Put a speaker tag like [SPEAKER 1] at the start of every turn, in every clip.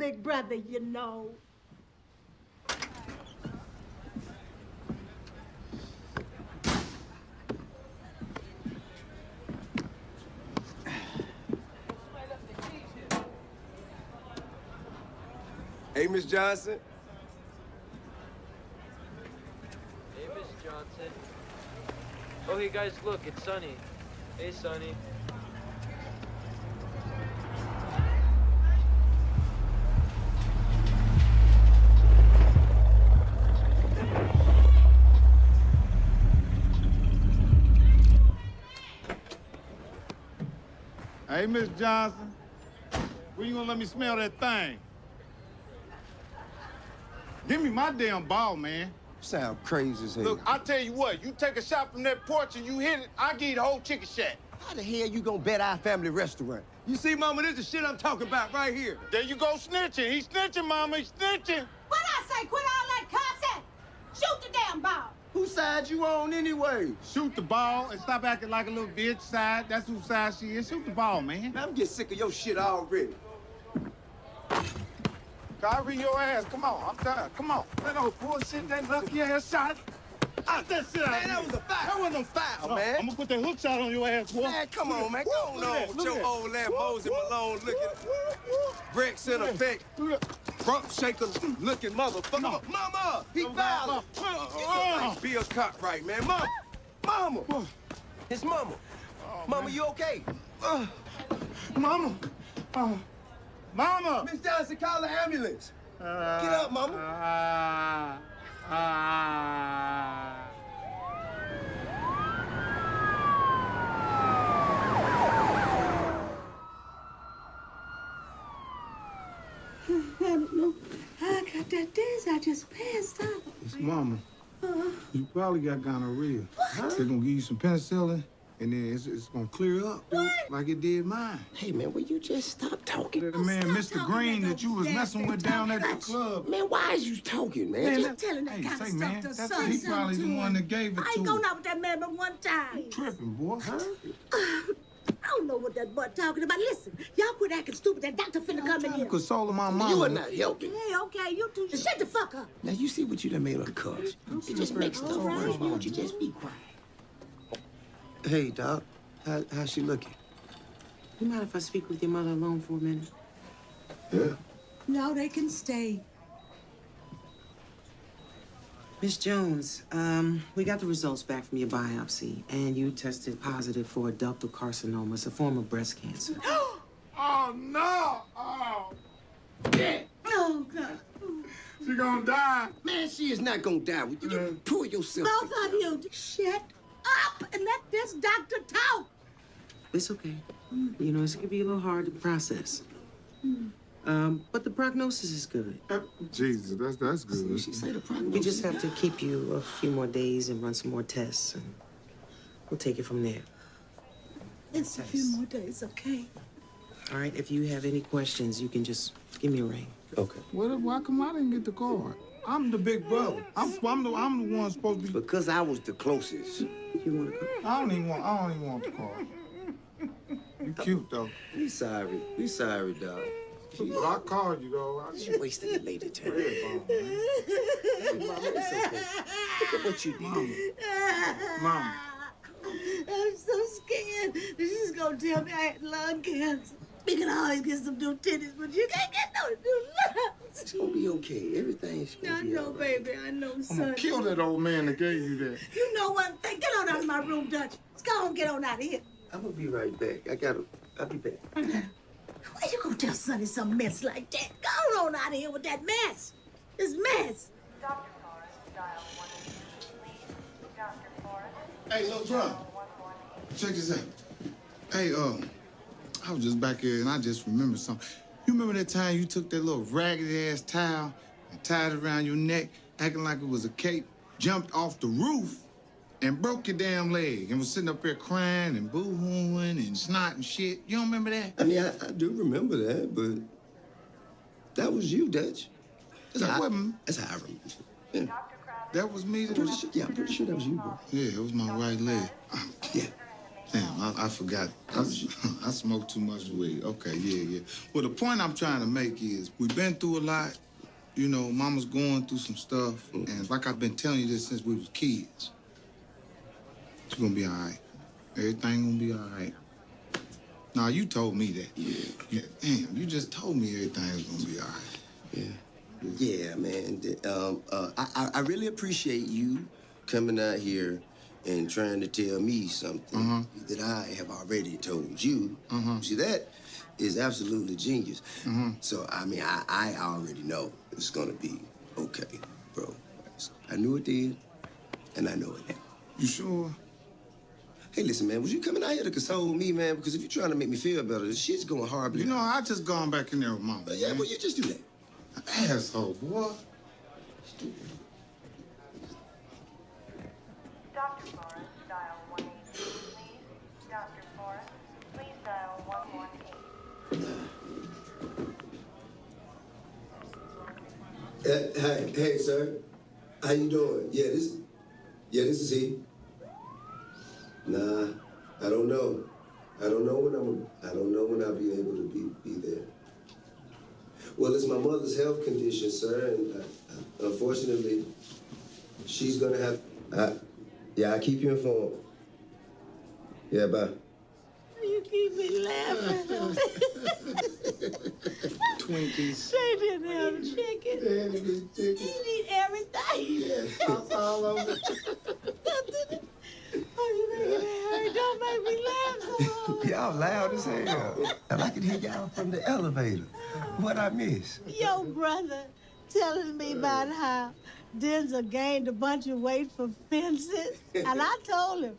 [SPEAKER 1] big brother, you know.
[SPEAKER 2] Hey, Miss Johnson.
[SPEAKER 3] Hey, Miss Johnson. Oh, hey, guys, look, it's Sonny. Hey, Sonny.
[SPEAKER 4] Hey, Miss Johnson, when you gonna let me smell that thing? Give me my damn ball, man.
[SPEAKER 2] Sound crazy as hell.
[SPEAKER 4] Look, I tell you what, you take a shot from that porch and you hit it, I give you the whole chicken shack.
[SPEAKER 2] How the hell you gonna bet our family restaurant? You see, Mama, this is shit I'm talking about right here.
[SPEAKER 4] There you go snitching. He's snitching, Mama. He's snitching.
[SPEAKER 1] What I say? Quit all that cussing. Shoot the damn ball.
[SPEAKER 2] Whose side you on anyway?
[SPEAKER 4] Shoot the ball and stop acting like a little bitch side. That's whose side she is. Shoot the ball, man.
[SPEAKER 2] Man, I'm getting sick of your shit already.
[SPEAKER 4] Kyrie, your ass. Come on. I'm tired. Come on. That old bullshit, that lucky ass shot. Out that shit out
[SPEAKER 2] Man, that was a foul. That wasn't no foul, man.
[SPEAKER 4] I'm gonna put that hook shot on your ass, boy.
[SPEAKER 2] Man, come on, man. Go
[SPEAKER 4] at
[SPEAKER 2] on
[SPEAKER 4] that,
[SPEAKER 2] with
[SPEAKER 4] look
[SPEAKER 2] your
[SPEAKER 4] at
[SPEAKER 2] old
[SPEAKER 4] that.
[SPEAKER 2] ass Moses Malone looking, Rex in effect, Trump shaker looking motherfucker.
[SPEAKER 4] No.
[SPEAKER 2] Mama, he
[SPEAKER 4] No,
[SPEAKER 2] violent. You look like Bill Cartwright, man. Mama, mama. It's mama. Oh, mama, you okay? Uh,
[SPEAKER 4] Mama. Oh. Mama.
[SPEAKER 2] Miss Johnson, call the ambulance. Uh, get up, mama.
[SPEAKER 4] Uh. Ah.
[SPEAKER 1] I don't know. I got that dance. I just passed out.
[SPEAKER 4] It's Mama.
[SPEAKER 1] Uh,
[SPEAKER 4] You probably got gonorrhea. They're gonna give you some penicillin, and then it's, it's gonna clear up, dude, like it did mine.
[SPEAKER 2] Hey, man, will you just stop talking?
[SPEAKER 4] The man,
[SPEAKER 1] stop
[SPEAKER 4] Mr.
[SPEAKER 1] talking
[SPEAKER 4] Green,
[SPEAKER 1] that
[SPEAKER 4] that you was messing with down at the club.
[SPEAKER 2] Man, why is you talking, man?
[SPEAKER 4] Man,
[SPEAKER 2] Just-
[SPEAKER 4] that-
[SPEAKER 1] telling that
[SPEAKER 4] hey,
[SPEAKER 1] kind of
[SPEAKER 4] say,
[SPEAKER 1] stuff
[SPEAKER 4] man,
[SPEAKER 1] to
[SPEAKER 4] that's
[SPEAKER 1] son
[SPEAKER 4] he
[SPEAKER 1] something
[SPEAKER 4] probably
[SPEAKER 1] to
[SPEAKER 4] the
[SPEAKER 1] him.
[SPEAKER 4] one that gave it
[SPEAKER 1] I ain't
[SPEAKER 4] going
[SPEAKER 1] out with that man but one time.
[SPEAKER 4] You Tripping, boy. Huh?
[SPEAKER 1] I don't know what that boy talking about. Listen, y'all quit acting stupid. That doctor finna come in
[SPEAKER 4] Trying to
[SPEAKER 1] here.
[SPEAKER 4] console my mom.
[SPEAKER 2] you are not helping.
[SPEAKER 1] Hey, okay, you two shut the fuck up.
[SPEAKER 2] Now, you see what you done made her cuss. It just makes stuff
[SPEAKER 1] All right.
[SPEAKER 2] worse. Why don't you just be quiet? Hey, Doc. How, how's she looking?
[SPEAKER 5] You mind if I speak with your mother alone for a minute?
[SPEAKER 2] Yeah.
[SPEAKER 1] No, they can stay.
[SPEAKER 5] Miss Jones, um, we got the results back from your biopsy, and you tested positive for ductal carcinoma, it's a form of breast cancer.
[SPEAKER 4] Oh, no. Oh,
[SPEAKER 1] Oh, God.
[SPEAKER 4] she gonna die.
[SPEAKER 2] Man, she is not gonna die. Would you just pull yourself
[SPEAKER 1] Both of you, shut up and let this doctor talk.
[SPEAKER 5] It's okay. Hmm. You know, it's gonna be a little hard to process. Hmm. Um, but the prognosis is good.
[SPEAKER 4] Uh, Jesus, that's that's good.
[SPEAKER 2] She say the problem.
[SPEAKER 5] We just have to keep you a few more days and run some more tests, and we'll take it from there.
[SPEAKER 1] It's a few more days, okay?
[SPEAKER 5] All right? If you have any questions, you can just give me a ring.
[SPEAKER 2] Okay.
[SPEAKER 4] What, why come I didn't get the card? I'm the big brother. I'm, I'm the I'm the one supposed to be.
[SPEAKER 2] Because I was the closest.
[SPEAKER 5] You want to go?
[SPEAKER 4] I don't even want. I don't even want the card. You cute though.
[SPEAKER 2] We sorry. We sorry, dog.
[SPEAKER 4] But I called you though. I,
[SPEAKER 2] She wasted the lady time.
[SPEAKER 4] Red bone, man.
[SPEAKER 2] Hey, Mama, it's okay. Look at what you did.
[SPEAKER 4] Mama.
[SPEAKER 1] I'm so scared. This is gonna tell me I had lung cancer. You can always get some new titties, but you can't get no new lungs.
[SPEAKER 2] It's gonna be okay. Everything's gonna
[SPEAKER 1] I
[SPEAKER 2] be
[SPEAKER 1] know,
[SPEAKER 2] all right.
[SPEAKER 1] baby. I know,
[SPEAKER 4] I'm
[SPEAKER 1] son.
[SPEAKER 4] gonna kill that old man that gave you that.
[SPEAKER 1] You know one thing. Get on out of my room, Dutch. Let's go on, get on out of here.
[SPEAKER 2] I'm gonna be right back. I gotta. I'll be back.
[SPEAKER 1] Why you gonna tell Sonny some mess like that? Go on out of here with that mess. This mess.
[SPEAKER 6] Dr. Forrest, dial 182, please. Dr. Forrest,
[SPEAKER 4] Hey, little bro.
[SPEAKER 6] dial 118.
[SPEAKER 4] Check this out. Hey, um, I was just back here and I just remembered something. You remember that time you took that little raggedy ass towel and tied it around your neck, acting like it was a cape, jumped off the roof, and broke your damn leg and was sitting up there crying and boo-hooing and snot and shit. You don't remember that?
[SPEAKER 2] I mean, I, I do remember that, but that was you, Dutch. That's,
[SPEAKER 4] That
[SPEAKER 2] how, I, that's how I remember. Yeah.
[SPEAKER 4] That was me. That
[SPEAKER 2] Pretty
[SPEAKER 4] was...
[SPEAKER 2] sure, yeah, I'm pretty sure that was you, bro.
[SPEAKER 4] Yeah, it was my right leg.
[SPEAKER 2] Yeah.
[SPEAKER 4] Damn, I, I forgot. I, I smoked too much weed. Okay, yeah, yeah. Well, the point I'm trying to make is we've been through a lot. You know, mama's going through some stuff. And like I've been telling you this since we was kids. It's gonna be all right. Everything gonna be all right. Nah, you told me that. Yeah. yeah. damn, you just told me everything's gonna be all right.
[SPEAKER 2] Yeah. Yeah, man. Um, uh, I, I- I really appreciate you coming out here and trying to tell me something
[SPEAKER 4] Uh-huh.
[SPEAKER 2] that I have already told you.
[SPEAKER 4] Uh-huh.
[SPEAKER 2] See, that is absolutely genius.
[SPEAKER 4] Uh-huh.
[SPEAKER 2] So, I mean, I, I already know it's gonna be okay, bro. I knew it then, and I know it now.
[SPEAKER 4] You sure?
[SPEAKER 2] Hey, listen, man, was you coming out here to console me, man? Because if you're trying to make me feel better, this shit's going horribly.
[SPEAKER 4] You know, I just gone back in there with mama.
[SPEAKER 2] But yeah,
[SPEAKER 4] man.
[SPEAKER 2] well, you just do that.
[SPEAKER 4] Asshole, boy.
[SPEAKER 7] Dr. 118.
[SPEAKER 2] Uh, hey, hey, sir. How you doing? Yeah, this, yeah, this is he. Nah, I don't know. I don't know when I'm. I don't know when I'll be able to be be there. Well, it's my mother's health condition, sir, and uh, unfortunately, she's gonna have. I, yeah, I keep you informed. Yeah, bye.
[SPEAKER 1] You keep me laughing.
[SPEAKER 4] Twinkies.
[SPEAKER 1] They didn't have chicken.
[SPEAKER 4] This
[SPEAKER 1] He
[SPEAKER 4] chicken.
[SPEAKER 1] eat everything.
[SPEAKER 4] Yeah, sauce all over.
[SPEAKER 1] Oh, you making it hurt. Don't make me laugh so.
[SPEAKER 2] Y'all loud as hell. And I can hear y'all from the elevator. What I miss?
[SPEAKER 1] Your brother telling me about how Denzel gained a bunch of weight for fences. And I told him,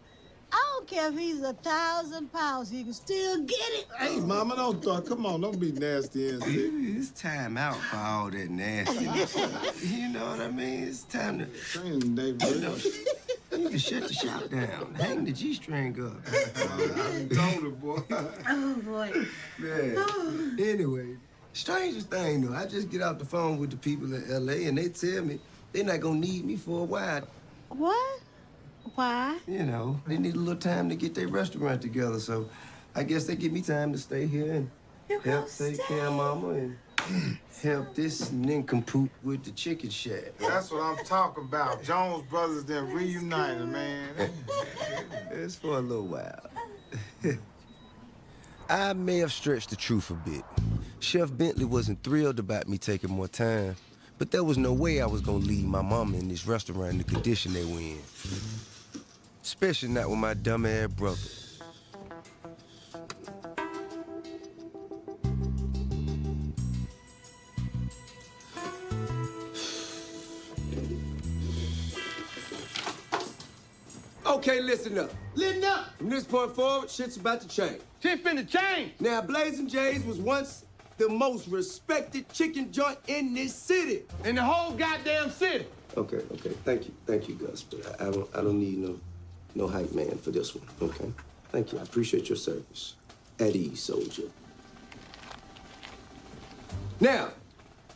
[SPEAKER 1] I don't care if he's a thousand pounds, he can still get it.
[SPEAKER 8] Hey, mama, don't talk. Come on, don't be nasty and sick.
[SPEAKER 2] It's time out for all that nasty. you know what I mean? It's time to.
[SPEAKER 8] Training day, bro.
[SPEAKER 2] You know, you can shut the shop down. Hang the G string up.
[SPEAKER 8] I told her, boy.
[SPEAKER 1] Oh, boy.
[SPEAKER 2] Man. Anyway, strangest thing though, I just get off the phone with the people in LA and they tell me they're not gonna need me for a while.
[SPEAKER 1] What? Why?
[SPEAKER 2] You know, they need a little time to get their restaurant together. So I guess they give me time to stay here and
[SPEAKER 1] You
[SPEAKER 2] help
[SPEAKER 1] gonna
[SPEAKER 2] take care of mama and help this nincompoop with the chicken shack.
[SPEAKER 4] That's what I'm talking about. Jones Brothers then reunited, man.
[SPEAKER 2] It's for a little while. I may have stretched the truth a bit. Chef Bentley wasn't thrilled about me taking more time, but there was no way I was gonna leave my mama in this restaurant in the condition they were in. Especially not with my dumb ass brother. Okay, listen up.
[SPEAKER 8] Listen up.
[SPEAKER 2] From this point forward, shit's about to change.
[SPEAKER 8] Shit finna change.
[SPEAKER 2] Now, Blazing Jays was once the most respected chicken joint in this city.
[SPEAKER 8] In the whole goddamn city.
[SPEAKER 2] Okay, okay. Thank you. Thank you, Gus. But I, I don't I don't need no no hype man for this one. Okay? Thank you. I appreciate your service. At ease, soldier. Now,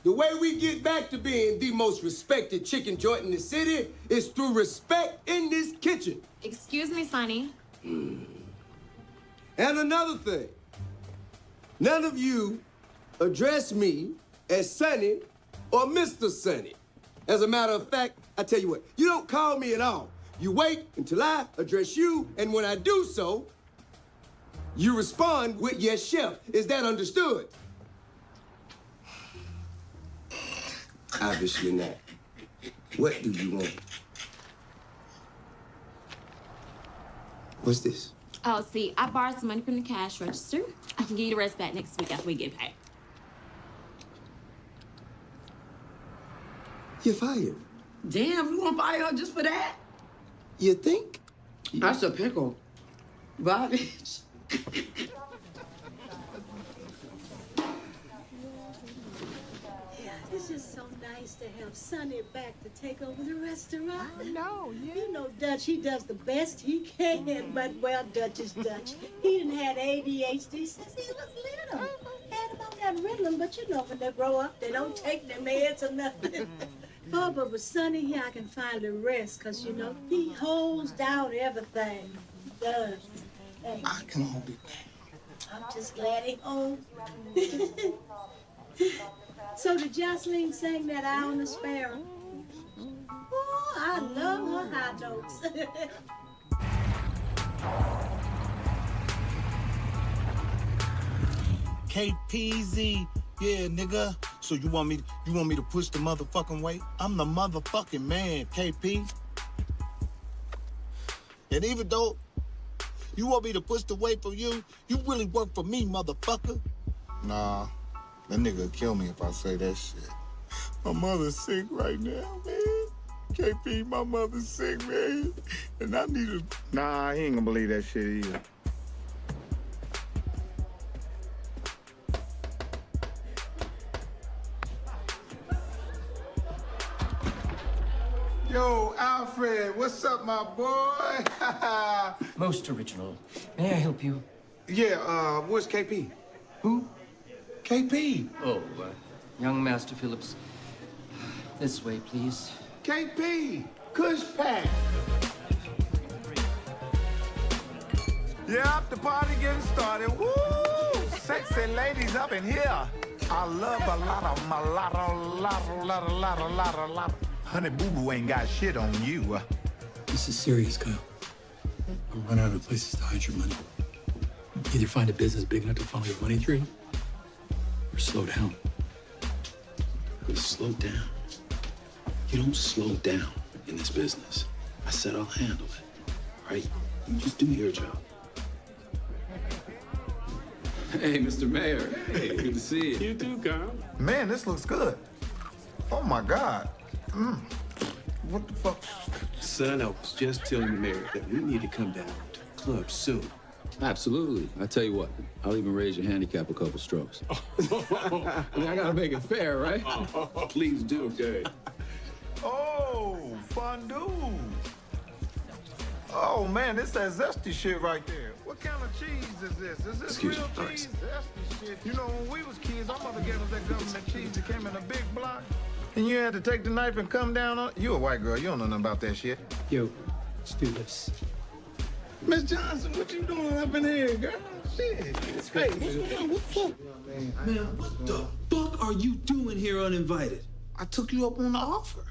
[SPEAKER 2] the way we get back to being the most respected chicken joint in the city is through respect in this kitchen.
[SPEAKER 9] Excuse me, Sonny. Hmm.
[SPEAKER 2] And another thing, none of you address me as Sonny or Mr. Sonny. As a matter of fact, I tell you what, you don't call me at all. You wait until I address you, and when I do so, you respond with yes, chef. Is that understood? Obviously not. What do you want? What's this?
[SPEAKER 9] Oh, see, I borrowed some money from the cash register. I can give you the rest back next week after we get paid.
[SPEAKER 2] You're fired.
[SPEAKER 10] Damn, you want to fire her just for that?
[SPEAKER 2] You think?
[SPEAKER 10] That's a pickle. Bobby.
[SPEAKER 1] Yeah, it's just so nice to have Sonny back to take over the restaurant. I know, yeah. You know, Dutch, he does the best he can, but well, Dutch is Dutch. He didn't had ADHD since he was little. Uh-huh. Had about that Ritalin, but you know, when they grow up, they don't take their meds or nothing. oh, but with Sonny here, I can finally rest, because, you know, he holds down everything. He does.
[SPEAKER 4] I can only
[SPEAKER 1] I'm just glad he home. so did Jocelyn sing that Eye on the Sparrow? Oh, I love her high notes.
[SPEAKER 4] KPZ. Yeah, nigga. So you want me you want me to push the motherfucking weight? I'm the motherfucking man, KP. And even though you want me to push the weight for you, you really work for me, motherfucker. Nah, that nigga kill me if I say that shit. My mother's sick right now, man. KP, my mother's sick, man. And I need to. Nah, he ain't gonna believe that shit either. Yo, Alfred, what's up, my boy?
[SPEAKER 11] Most original. May I help you?
[SPEAKER 4] yeah, uh, where's KP?
[SPEAKER 11] Who?
[SPEAKER 4] KP.
[SPEAKER 11] Oh, uh, young Master Phillips. This way, please.
[SPEAKER 4] KP. Kush Pack.
[SPEAKER 8] Yep, the party getting started. Woo! Sexy ladies up in here. I love a lot of mulatto, lotto, lotto, lotto, lotto, lotto. Honey Boo Boo ain't got shit on you.
[SPEAKER 12] This is serious, Kyle. I'm running out of places to hide your money. Either find a business big enough to funnel your money through, or slow down. Slow down. You don't slow down in this business. I said I'll handle it. Right? You just do your job.
[SPEAKER 13] Hey, Mr. Mayor. Hey, good to see you.
[SPEAKER 12] You too, Kyle.
[SPEAKER 8] Man, this looks good. Oh my God. Mm. What the fuck?
[SPEAKER 12] Son, I was just telling the mayor that we need to come down to the club soon.
[SPEAKER 13] Absolutely. I tell you what, I'll even raise your handicap a couple strokes. I mean, I gotta make it fair, right?
[SPEAKER 12] Please do. Okay.
[SPEAKER 8] Oh, fondue. Oh man, this that zesty shit right there. What kind of cheese is this? Is this
[SPEAKER 12] Excuse
[SPEAKER 8] real
[SPEAKER 12] me, all right.
[SPEAKER 8] cheese? Zesty shit. You know, when we was kids, our mother gave us that government cheese that came in a big block. And you had to take the knife and come down on You a white girl, you don't know nothing about that shit.
[SPEAKER 12] Yo, let's do this.
[SPEAKER 4] Miss Johnson, what you doing up in here, girl? Shit. Hey, what's going on? What's up?
[SPEAKER 12] Man, what the uh, fuck are you doing here uninvited?
[SPEAKER 4] I took you up on the offer.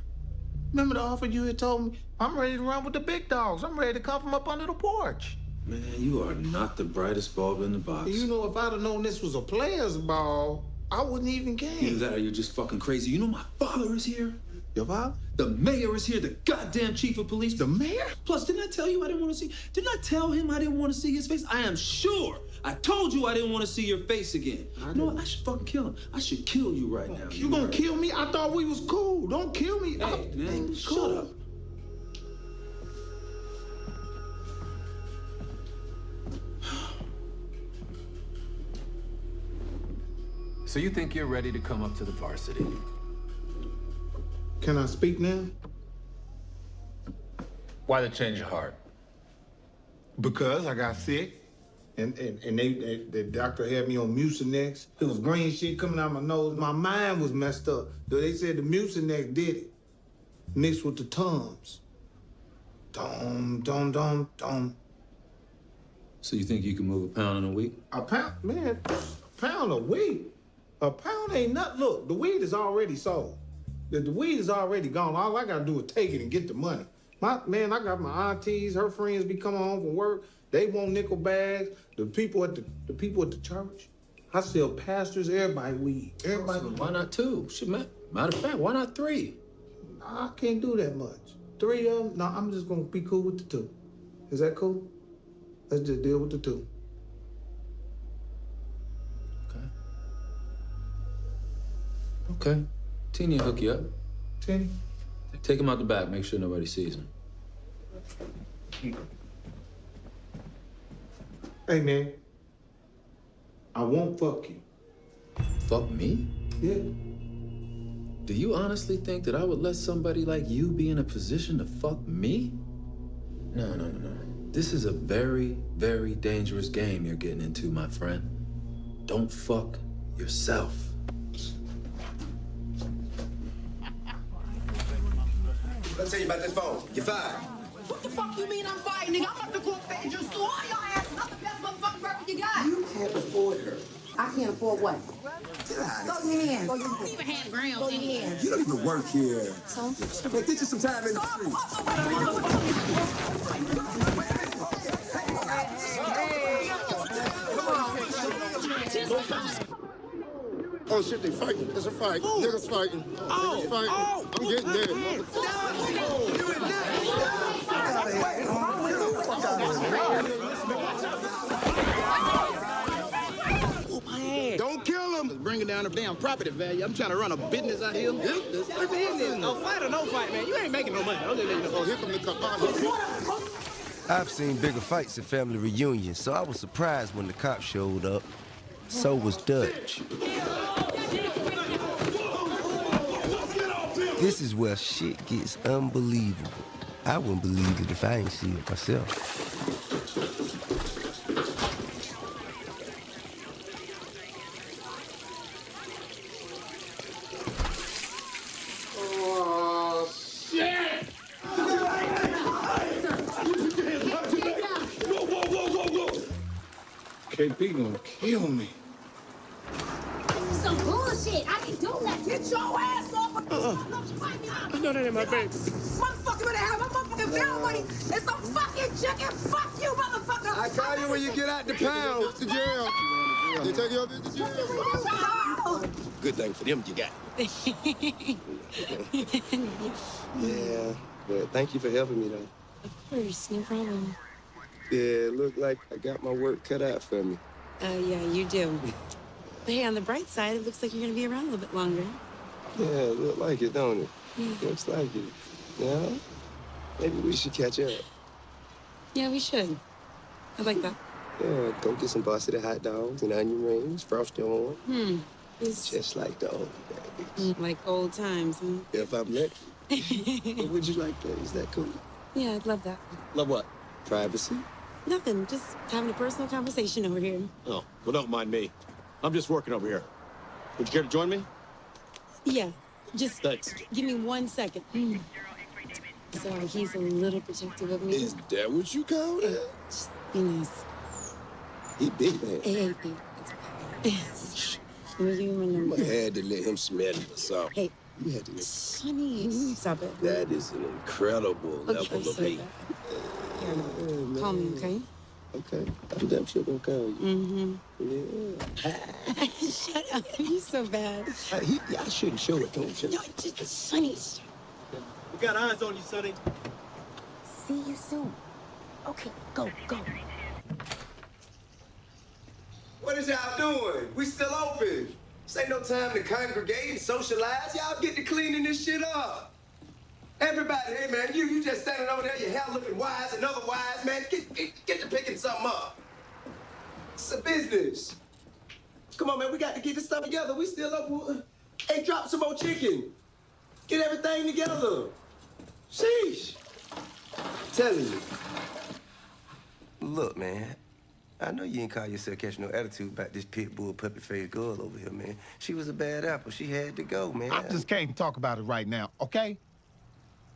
[SPEAKER 4] Remember the offer you had told me? I'm ready to run with the big dogs. I'm ready to come from up under the porch.
[SPEAKER 12] Man, you are not the brightest bulb in the box.
[SPEAKER 4] You know, if I'd have known this was a player's ball, I wouldn't even
[SPEAKER 12] Either
[SPEAKER 4] came.
[SPEAKER 12] that or you're just fucking crazy. You know my father is here.
[SPEAKER 4] Your father?
[SPEAKER 12] The mayor is here. The goddamn chief of police.
[SPEAKER 4] The mayor?
[SPEAKER 12] Plus, didn't I tell you I didn't want to see? Didn't I tell him I didn't want to see his face? I am sure. I told you I didn't want to see your face again. You know what? I should fucking kill him. I should kill you right now.
[SPEAKER 4] You gonna kill me? I thought we was cool. Don't kill me. I-
[SPEAKER 12] Hey, man,
[SPEAKER 4] I'm
[SPEAKER 12] shut
[SPEAKER 4] cool.
[SPEAKER 12] up.
[SPEAKER 13] So you think you're ready to come up to the varsity?
[SPEAKER 4] Can I speak now?
[SPEAKER 8] Why the change of heart? Because I got sick.
[SPEAKER 4] And and, and they, they the doctor had me on Mucinex. It was green shit coming out my nose. My mind was messed up. Though they said the Mucinex did it. Mixed with the Tums. Dum dum dum dum.
[SPEAKER 12] So you think you can move a pound in a week?
[SPEAKER 4] A pound, man, a pound of weed. A pound ain't nothing. Look, the weed is already sold. The, the weed is already gone. All I gotta do is take it and get the money. My man, I got my aunties, her friends be coming home from work. They want nickel bags. The people at the the people at the church. I sell pastors, everybody weed. Everybody.
[SPEAKER 12] So why not two? Shit, man. Matter of fact, why not three?
[SPEAKER 4] I can't do that much. Three of them. No, I'm just gonna be cool with the two. Is that cool? Let's just deal with the two.
[SPEAKER 12] Okay. Teeny hook you up.
[SPEAKER 4] Tenny.
[SPEAKER 12] Take him out the back. Make sure nobody sees him.
[SPEAKER 4] Hey man. I won't fuck you.
[SPEAKER 12] Fuck me?
[SPEAKER 4] Yeah.
[SPEAKER 12] Do you honestly think that I would let somebody like you be in a position to fuck me? No, no, no, no. This is a very, very dangerous game you're getting into, my friend. Don't fuck yourself.
[SPEAKER 2] Let me tell you about this phone. You're fired.
[SPEAKER 10] What the fuck you mean I'm fighting, nigga? I'm about to go up there and just do all your ass nothing better you got?
[SPEAKER 14] You can't afford her.
[SPEAKER 10] I can't afford what?
[SPEAKER 14] Get out
[SPEAKER 10] Go
[SPEAKER 14] of
[SPEAKER 10] in
[SPEAKER 14] here.
[SPEAKER 10] your hands. Go in your hands. hand grounds. Go in your hands.
[SPEAKER 14] You don't even work here. So? Man, get you some time in the street.
[SPEAKER 8] Oh shit, they fighting. It's a fight. Niggas fighting. Niggas oh. fighting. Oh. I'm getting there.
[SPEAKER 4] Don't kill him. It's bringing down the damn property value. I'm trying to run a business out here. Business? What business? No fight or no fight, man. You ain't making no money. I'm just letting you know.
[SPEAKER 8] Oh, here come the cop.
[SPEAKER 2] I've seen bigger fights at family reunions, so I was surprised when the cops showed up. So was Dutch. This is where shit gets unbelievable. I wouldn't believe it if I ain't see it myself.
[SPEAKER 8] Oh!
[SPEAKER 1] KP gonna kill me.
[SPEAKER 10] This is some bullshit. I can do that. Get your ass off. Uh-uh.
[SPEAKER 8] No, that ain't my baby.
[SPEAKER 10] Motherfucker better have my motherfucking bail money and some fucking chicken. Fuck you, motherfucker.
[SPEAKER 8] I call you when you get out the pound to jail. They take you up to jail.
[SPEAKER 2] Good thing for them you got. yeah, but thank you for helping me though.
[SPEAKER 15] Of course, no problem.
[SPEAKER 2] Yeah, it looked like I got my work cut out for me.
[SPEAKER 15] Uh, yeah, you do. But hey, on the bright side, it looks like you're gonna be around a little bit longer.
[SPEAKER 2] Yeah, it look like it, don't it?
[SPEAKER 15] Yeah.
[SPEAKER 2] Looks like it. Yeah? Maybe we should catch up.
[SPEAKER 15] Yeah, we should. I like that.
[SPEAKER 2] Yeah, go get some varsity hot dogs and onion rings, frosty on.
[SPEAKER 15] Hmm. It's
[SPEAKER 2] Just like the old days.
[SPEAKER 15] like old times, huh?
[SPEAKER 2] If I'm lucky. What would you like that? Is that cool?
[SPEAKER 15] Yeah, I'd love that.
[SPEAKER 2] Love what? Privacy?
[SPEAKER 15] Nothing, just having a personal conversation over here.
[SPEAKER 16] Oh, well, don't mind me. I'm just working over here. Would you care to join me?
[SPEAKER 15] Yeah, just
[SPEAKER 16] Thanks.
[SPEAKER 15] give me one second. Hmm. Sorry, he's a little protective of me.
[SPEAKER 2] Is that what you call that?
[SPEAKER 15] Just be nice.
[SPEAKER 2] He big man.
[SPEAKER 15] Hey, hey, hey. It's okay. Let me you my number.
[SPEAKER 2] I had to let him smell it or something.
[SPEAKER 15] Hey,
[SPEAKER 2] You had to let
[SPEAKER 15] Sonny, stop it.
[SPEAKER 2] That is an incredible
[SPEAKER 15] Okay,
[SPEAKER 2] level of hate.
[SPEAKER 15] Here, call me, okay?
[SPEAKER 2] Okay. I'm damn sure gonna call you.
[SPEAKER 15] Mm-hmm.
[SPEAKER 2] Yeah.
[SPEAKER 15] Shut up. You're so bad.
[SPEAKER 2] Uh, he, I shouldn't show it, don't you?
[SPEAKER 15] No, just Sonny.
[SPEAKER 16] We got eyes on you, Sonny.
[SPEAKER 10] See you soon. Okay, go, go.
[SPEAKER 14] What is y'all doing? We still open. This ain't no time to congregate and socialize. Y'all get to cleaning this shit up. Everybody, hey man, you you just standing over there, your hair looking wise and otherwise, man. Get, get, get to picking something up. It's a business. Come on, man, we got to get this stuff together. We still up. Uh, hey, drop some more chicken. Get everything together. Sheesh. telling you.
[SPEAKER 2] Look, man. I know you ain't call yourself catching no attitude about this pit bull puppy faced girl over here, man. She was a bad apple. She had to go, man.
[SPEAKER 8] I just can't talk about it right now, okay?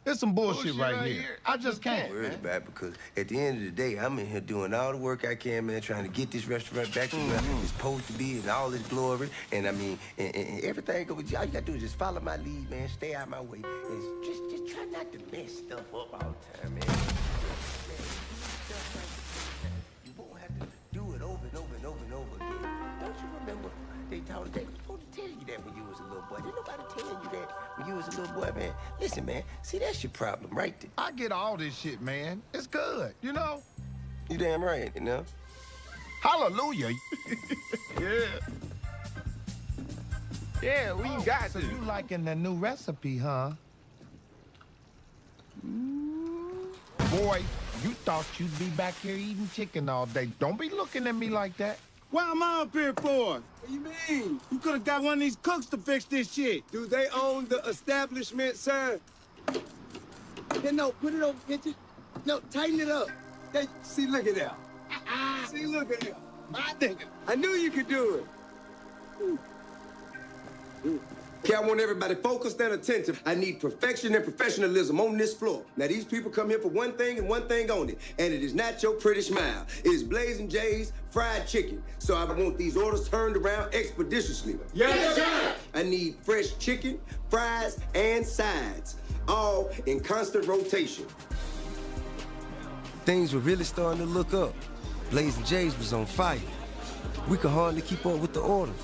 [SPEAKER 8] There's some bullshit,
[SPEAKER 2] Bullshit
[SPEAKER 8] right,
[SPEAKER 2] right
[SPEAKER 8] here.
[SPEAKER 2] here.
[SPEAKER 8] I just can't.
[SPEAKER 2] worried about it because at the end of the day, I'm in here doing all the work I can, man, trying to get this restaurant back to where it's supposed to be and all its glory. And I mean, and, and, and everything go. All you gotta do is just follow my lead, man. Stay out my way. And just, just try not to mess stuff up all the time, man. You won't have to do it over and over and over and over again. Don't you remember they told us they that when you was a little boy? Didn't nobody tell you that when you was a little boy, man? Listen, man. See, that's your problem right there.
[SPEAKER 8] I get all this shit, man. It's good, you know?
[SPEAKER 2] You damn right, you know?
[SPEAKER 8] Hallelujah. yeah. Yeah, we oh, got so you liking the new recipe, huh? Boy, you thought you'd be back here eating chicken all day. Don't be looking at me like that.
[SPEAKER 4] Why am I up here for? What do you mean? You could have got one of these cooks to fix this shit. Do they own the establishment, sir? Yeah, no, put it over, get you. No, tighten it up. Hey, see, look at that. Uh-uh. see, look at that. My nigga. I knew you could do it.
[SPEAKER 2] Okay, I want everybody focused and attentive. I need perfection and professionalism on this floor. Now, these people come here for one thing and one thing only, and it is not your pretty smile. It is Blazing J's fried chicken. So I want these orders turned around expeditiously.
[SPEAKER 8] Yes, sir.
[SPEAKER 2] I need fresh chicken, fries, and sides, all in constant rotation. Things were really starting to look up. Blazing J's was on fire. We could hardly keep up with the orders.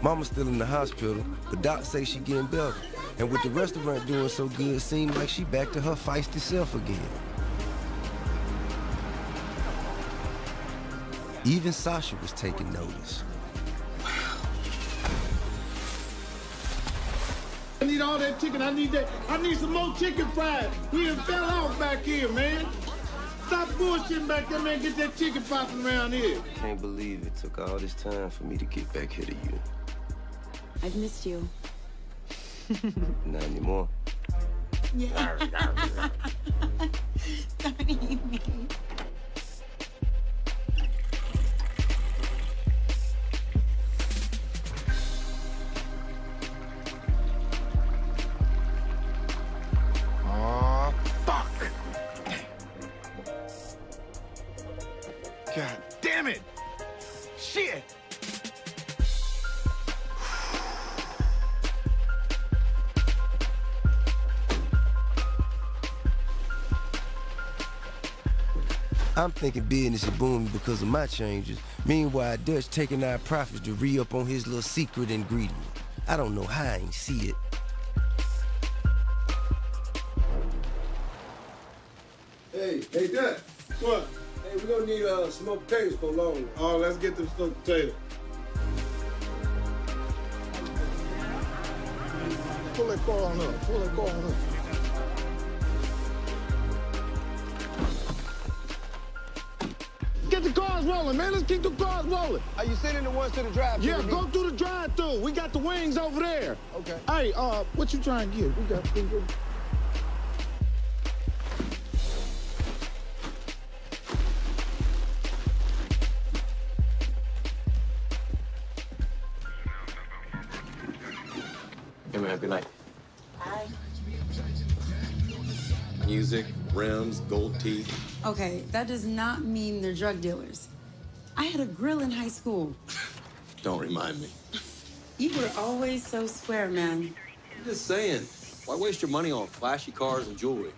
[SPEAKER 2] Mama's still in the hospital, but Doc say she getting better. And with the restaurant doing so good, it seemed like she back to her feisty self again. Even Sasha was taking notice.
[SPEAKER 4] I need all that chicken. I need that. I need some more chicken fried. We done fell off back here, man. Stop bullshitting back there, man. Get that chicken popping around here.
[SPEAKER 2] Can't believe it took all this time for me to get back here to you.
[SPEAKER 9] I've missed you.
[SPEAKER 2] Not anymore.
[SPEAKER 9] Yeah. Don't eat me.
[SPEAKER 2] I'm thinking business is booming because of my changes. Meanwhile, Dutch taking our profits to re-up on his little secret ingredient. I don't know how I ain't see it.
[SPEAKER 17] Hey, hey, Dad.
[SPEAKER 4] What?
[SPEAKER 17] Hey, we gonna need uh, smoked potatoes for long.
[SPEAKER 4] Oh, let's get them smoked potatoes. Pull that car on up. Pull that car on up. Rolling, man. Let's keep the cars rolling.
[SPEAKER 8] Are you sending the ones to the drive?
[SPEAKER 4] Yeah, go through the drive-through. We got the wings over there.
[SPEAKER 8] Okay.
[SPEAKER 4] Hey, uh, what you trying to get? We got. We got
[SPEAKER 16] Hey, man, good night.
[SPEAKER 15] Hi.
[SPEAKER 16] Music, rims, gold teeth.
[SPEAKER 15] Okay, that does not mean they're drug dealers. I had a grill in high school.
[SPEAKER 16] Don't remind me.
[SPEAKER 15] You were always so square, man.
[SPEAKER 16] I'm just saying. Why waste your money on flashy cars and jewelry?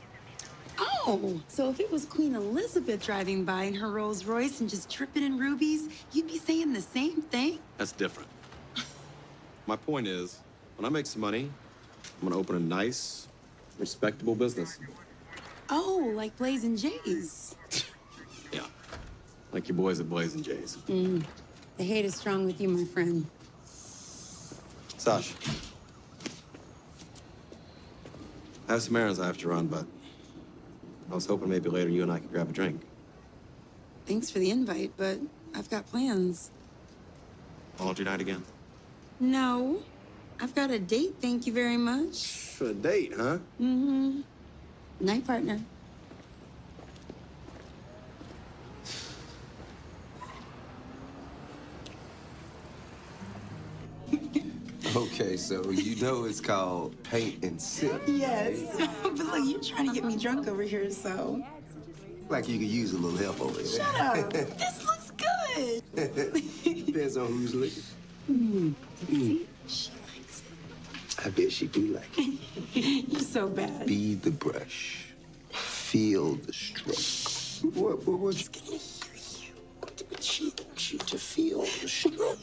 [SPEAKER 15] Oh, so if it was Queen Elizabeth driving by in her Rolls Royce and just dripping in rubies, you'd be saying the same thing?
[SPEAKER 16] That's different. My point is, when I make some money, I'm gonna open a nice, respectable business.
[SPEAKER 15] Oh, like Blazing Jays.
[SPEAKER 16] Like your boys at Blazing Jays.
[SPEAKER 15] Mm. The hate is strong with you, my friend.
[SPEAKER 16] Sash. I have some errands I have to run, but I was hoping maybe later you and I could grab a drink.
[SPEAKER 15] Thanks for the invite, but I've got plans.
[SPEAKER 16] Laundry night again?
[SPEAKER 15] No, I've got a date, thank you very much.
[SPEAKER 16] For a date, huh?
[SPEAKER 15] Mm-hmm. Night partner.
[SPEAKER 2] Okay, so you know it's called paint and sip.
[SPEAKER 15] Yes. but look, you're trying to get me drunk over here, so.
[SPEAKER 2] Like you could use a little help over there.
[SPEAKER 15] Shut up. this looks good.
[SPEAKER 2] Depends on who's looking.
[SPEAKER 15] Mm.
[SPEAKER 2] Mm.
[SPEAKER 15] She likes it.
[SPEAKER 2] I bet she do like it.
[SPEAKER 15] it. You're so bad.
[SPEAKER 2] Be the brush. Feel the stroke. What, what, what?
[SPEAKER 15] You
[SPEAKER 2] to feel the stroke.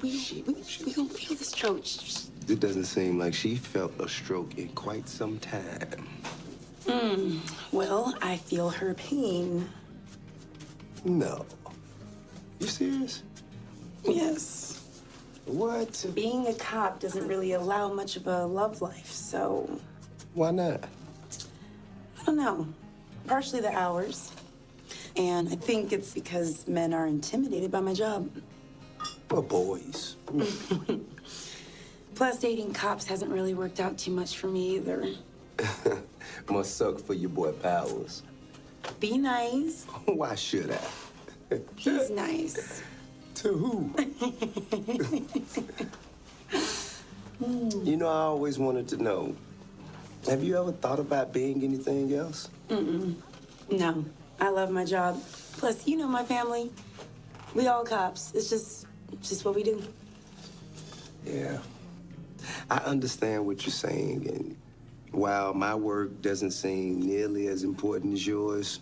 [SPEAKER 15] We, we, we gonna feel the stroke.
[SPEAKER 2] It doesn't seem like she felt a stroke in quite some time.
[SPEAKER 15] Mm. Well, I feel her pain.
[SPEAKER 2] No. You serious?
[SPEAKER 15] Yes.
[SPEAKER 2] What?
[SPEAKER 15] Being a cop doesn't really allow much of a love life, so
[SPEAKER 2] Why not?
[SPEAKER 15] I don't know. Partially the hours. And I think it's because men are intimidated by my job.
[SPEAKER 2] Well, boys.
[SPEAKER 15] Plus, dating cops hasn't really worked out too much for me either.
[SPEAKER 2] Must suck for your boy Powers.
[SPEAKER 15] Be nice.
[SPEAKER 2] Why should I?
[SPEAKER 15] He's nice.
[SPEAKER 2] To who? you know, I always wanted to know. Have you ever thought about being anything else?
[SPEAKER 15] Mm-mm. No, I love my job. Plus, you know my family. We all cops. It's just, it's just what we do.
[SPEAKER 2] Yeah. I understand what you're saying, and while my work doesn't seem nearly as important as yours,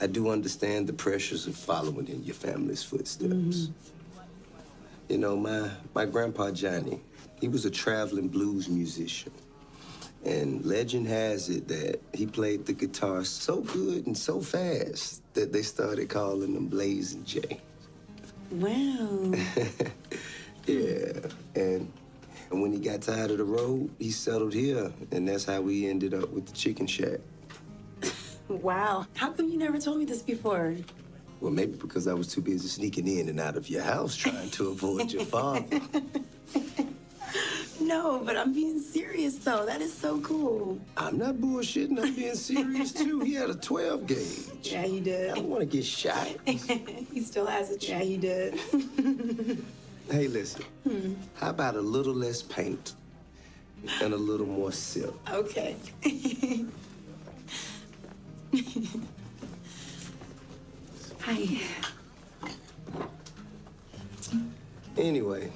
[SPEAKER 2] I do understand the pressures of following in your family's footsteps. Mm-hmm. You know, my, my grandpa Johnny, he was a traveling blues musician. And legend has it that he played the guitar so good and so fast that they started calling him Blazing J.
[SPEAKER 15] Wow.
[SPEAKER 2] Yeah, and and when he got tired of the road, he settled here, and that's how we ended up with the chicken shack.
[SPEAKER 15] wow. How come you never told me this before?
[SPEAKER 2] Well, maybe because I was too busy sneaking in and out of your house trying to avoid your father.
[SPEAKER 15] No, but I'm being serious though. That is so cool.
[SPEAKER 2] I'm not bullshitting. I'm being serious too. He had a 12 gauge.
[SPEAKER 15] Yeah, he did.
[SPEAKER 2] I don't want to get shot.
[SPEAKER 15] he still has it. Yeah, he did.
[SPEAKER 2] Hey, listen.
[SPEAKER 15] Hmm.
[SPEAKER 2] How about a little less paint and a little more silk?
[SPEAKER 15] Okay. Hi.
[SPEAKER 2] Anyway,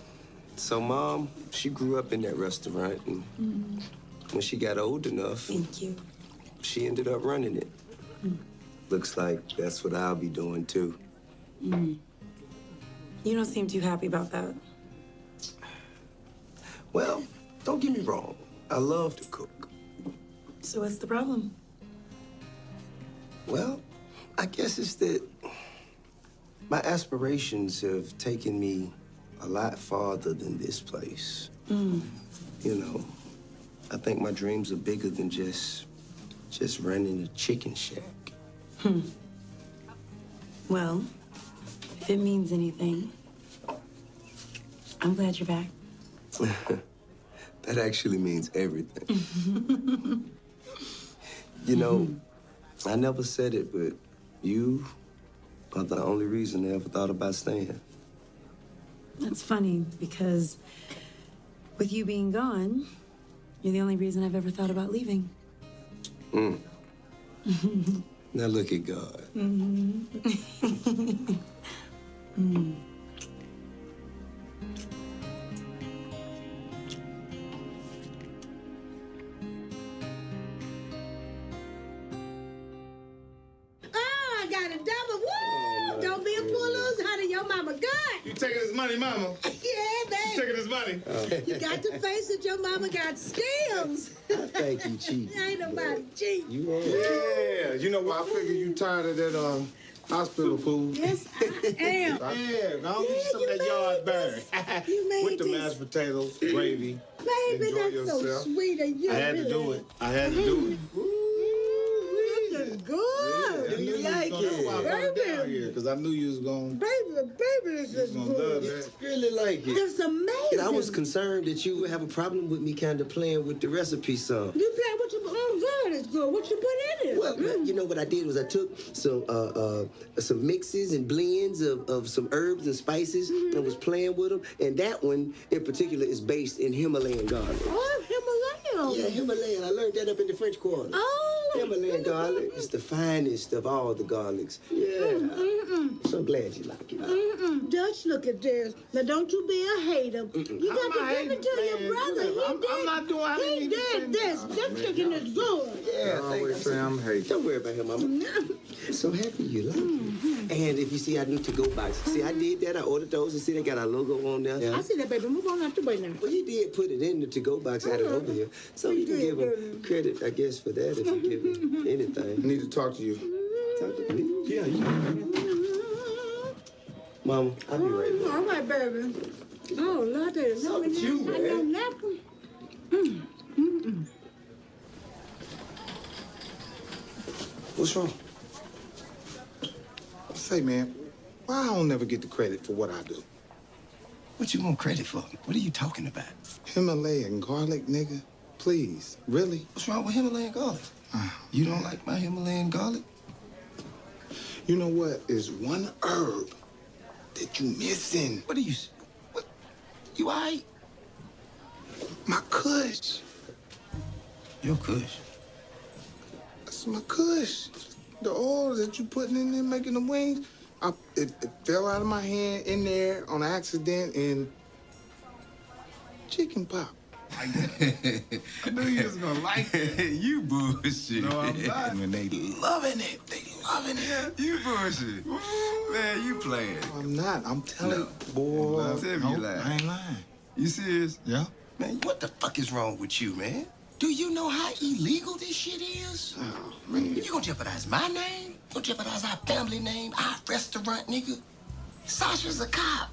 [SPEAKER 2] so mom, she grew up in that restaurant, and
[SPEAKER 15] Mm,
[SPEAKER 2] when she got old enough,
[SPEAKER 15] Thank you.
[SPEAKER 2] she ended up running it.
[SPEAKER 15] Mm.
[SPEAKER 2] Looks like that's what I'll be doing too.
[SPEAKER 15] Mm. You don't seem too happy about that.
[SPEAKER 2] Well, don't get me wrong. I love to cook.
[SPEAKER 15] So what's the problem?
[SPEAKER 2] Well, I guess it's that my aspirations have taken me a lot farther than this place.
[SPEAKER 15] Mm.
[SPEAKER 2] You know, I think my dreams are bigger than just just running a chicken shack.
[SPEAKER 15] Hmm. Well, if it means anything, I'm glad you're back.
[SPEAKER 2] that actually means everything. You know, I never said it, but you are the only reason I ever thought about staying.
[SPEAKER 15] That's funny because with you being gone, you're the only reason I've ever thought about leaving.
[SPEAKER 2] Mm. Now look at God.
[SPEAKER 15] Mhm. Mm.
[SPEAKER 1] Oh, I good.
[SPEAKER 4] You taking his money, mama?
[SPEAKER 1] Yeah,
[SPEAKER 4] You
[SPEAKER 1] baby.
[SPEAKER 4] taking his money?
[SPEAKER 1] You got to face it. Your mama got skills.
[SPEAKER 2] Thank you, Chief.
[SPEAKER 1] Ain't nobody cheap.
[SPEAKER 2] You are.
[SPEAKER 4] Yeah, you know what? I figure you tired of that um, hospital food.
[SPEAKER 1] Yes, I am.
[SPEAKER 4] Yeah, go get some of that yard burn.
[SPEAKER 1] You made
[SPEAKER 4] With the
[SPEAKER 1] this.
[SPEAKER 4] mashed potatoes, gravy.
[SPEAKER 1] Baby,
[SPEAKER 4] Enjoy
[SPEAKER 1] that's
[SPEAKER 4] yourself.
[SPEAKER 1] so sweet of you.
[SPEAKER 4] I had to do it. I had to do it.
[SPEAKER 1] Looking good.
[SPEAKER 4] I knew you was gonna, that's why I brought it down here, because I knew you was going
[SPEAKER 1] Baby, baby, this is
[SPEAKER 4] gonna love
[SPEAKER 1] good.
[SPEAKER 4] that.
[SPEAKER 2] Really like it.
[SPEAKER 1] It's amazing.
[SPEAKER 2] And I was concerned that you would have a problem with me kind of playing with the recipe some.
[SPEAKER 1] You play what you oh God, it's good. What you put in it?
[SPEAKER 2] Well, you know what I did was I took some uh, uh, some mixes and blends of, of some herbs and spices
[SPEAKER 1] Mm-hmm.
[SPEAKER 2] and was playing with them. And that one in particular is based in Himalayan garlic.
[SPEAKER 1] Oh, Himalayan.
[SPEAKER 2] Yeah, Himalayan. I learned that up in the French Quarter.
[SPEAKER 1] Oh.
[SPEAKER 2] Himalayan garlic is the finest of all the garlics. Yeah.
[SPEAKER 1] Mm-mm.
[SPEAKER 2] So glad you like it.
[SPEAKER 1] Mm-mm. Dutch, look at this. Now, don't you be a hater. You got to give it to your brother. He
[SPEAKER 4] I'm-
[SPEAKER 1] did,
[SPEAKER 4] I'm not doing-
[SPEAKER 1] he
[SPEAKER 4] even
[SPEAKER 1] did this. This chicken is good.
[SPEAKER 2] Yeah,
[SPEAKER 4] always say I'm hating.
[SPEAKER 2] Don't worry about him, Mama. Mm-hmm. So happy you like it. Mm-hmm. And if you see our new to-go box, see, I mm-hmm. did that. I ordered those. And see, they got our logo on there.
[SPEAKER 1] I see that, baby. Move on out the way now.
[SPEAKER 2] Well, he did put it in the to-go box out of over uh-huh. here. So you can give him credit, I guess, for that if you give him anything.
[SPEAKER 4] I need to talk to you.
[SPEAKER 2] Talk to me? Yeah, you Mama, I'll be right back.
[SPEAKER 1] Mm, All right, baby. Oh, Lord, there's no
[SPEAKER 2] with you,
[SPEAKER 1] I
[SPEAKER 2] man?
[SPEAKER 1] know nothing. Mm, mm-mm.
[SPEAKER 2] What's wrong?
[SPEAKER 4] Say, man, why I don't never get the credit for what I do?
[SPEAKER 2] What you want credit for? What are you talking about?
[SPEAKER 4] Himalayan garlic, nigga? Please, really?
[SPEAKER 2] What's wrong with Himalayan garlic? You don't like my Himalayan garlic?
[SPEAKER 4] You know what? Is one herb that you missing.
[SPEAKER 2] What are you? What? You all right?
[SPEAKER 4] My kush.
[SPEAKER 2] Your kush.
[SPEAKER 4] That's my kush. The oil that you putting in there making the wings. I, it, it fell out of my hand in there on accident and chicken pop.
[SPEAKER 2] I knew you was gonna like it. you bullshit.
[SPEAKER 4] No, I'm not.
[SPEAKER 2] Man, they loving it. They loving it. You bullshit. Man, you playing.
[SPEAKER 4] I'm not. I'm telling
[SPEAKER 2] No.
[SPEAKER 4] you, boy.
[SPEAKER 2] Tell me you
[SPEAKER 4] Nope,
[SPEAKER 2] lying.
[SPEAKER 4] I ain't lying.
[SPEAKER 2] You serious?
[SPEAKER 4] Yeah.
[SPEAKER 2] Man, what the fuck is wrong with you, man? Do you know how illegal this shit is?
[SPEAKER 4] Oh, man.
[SPEAKER 2] You gonna jeopardize my name? You gonna jeopardize our family name, our restaurant, nigga? Sasha's a cop.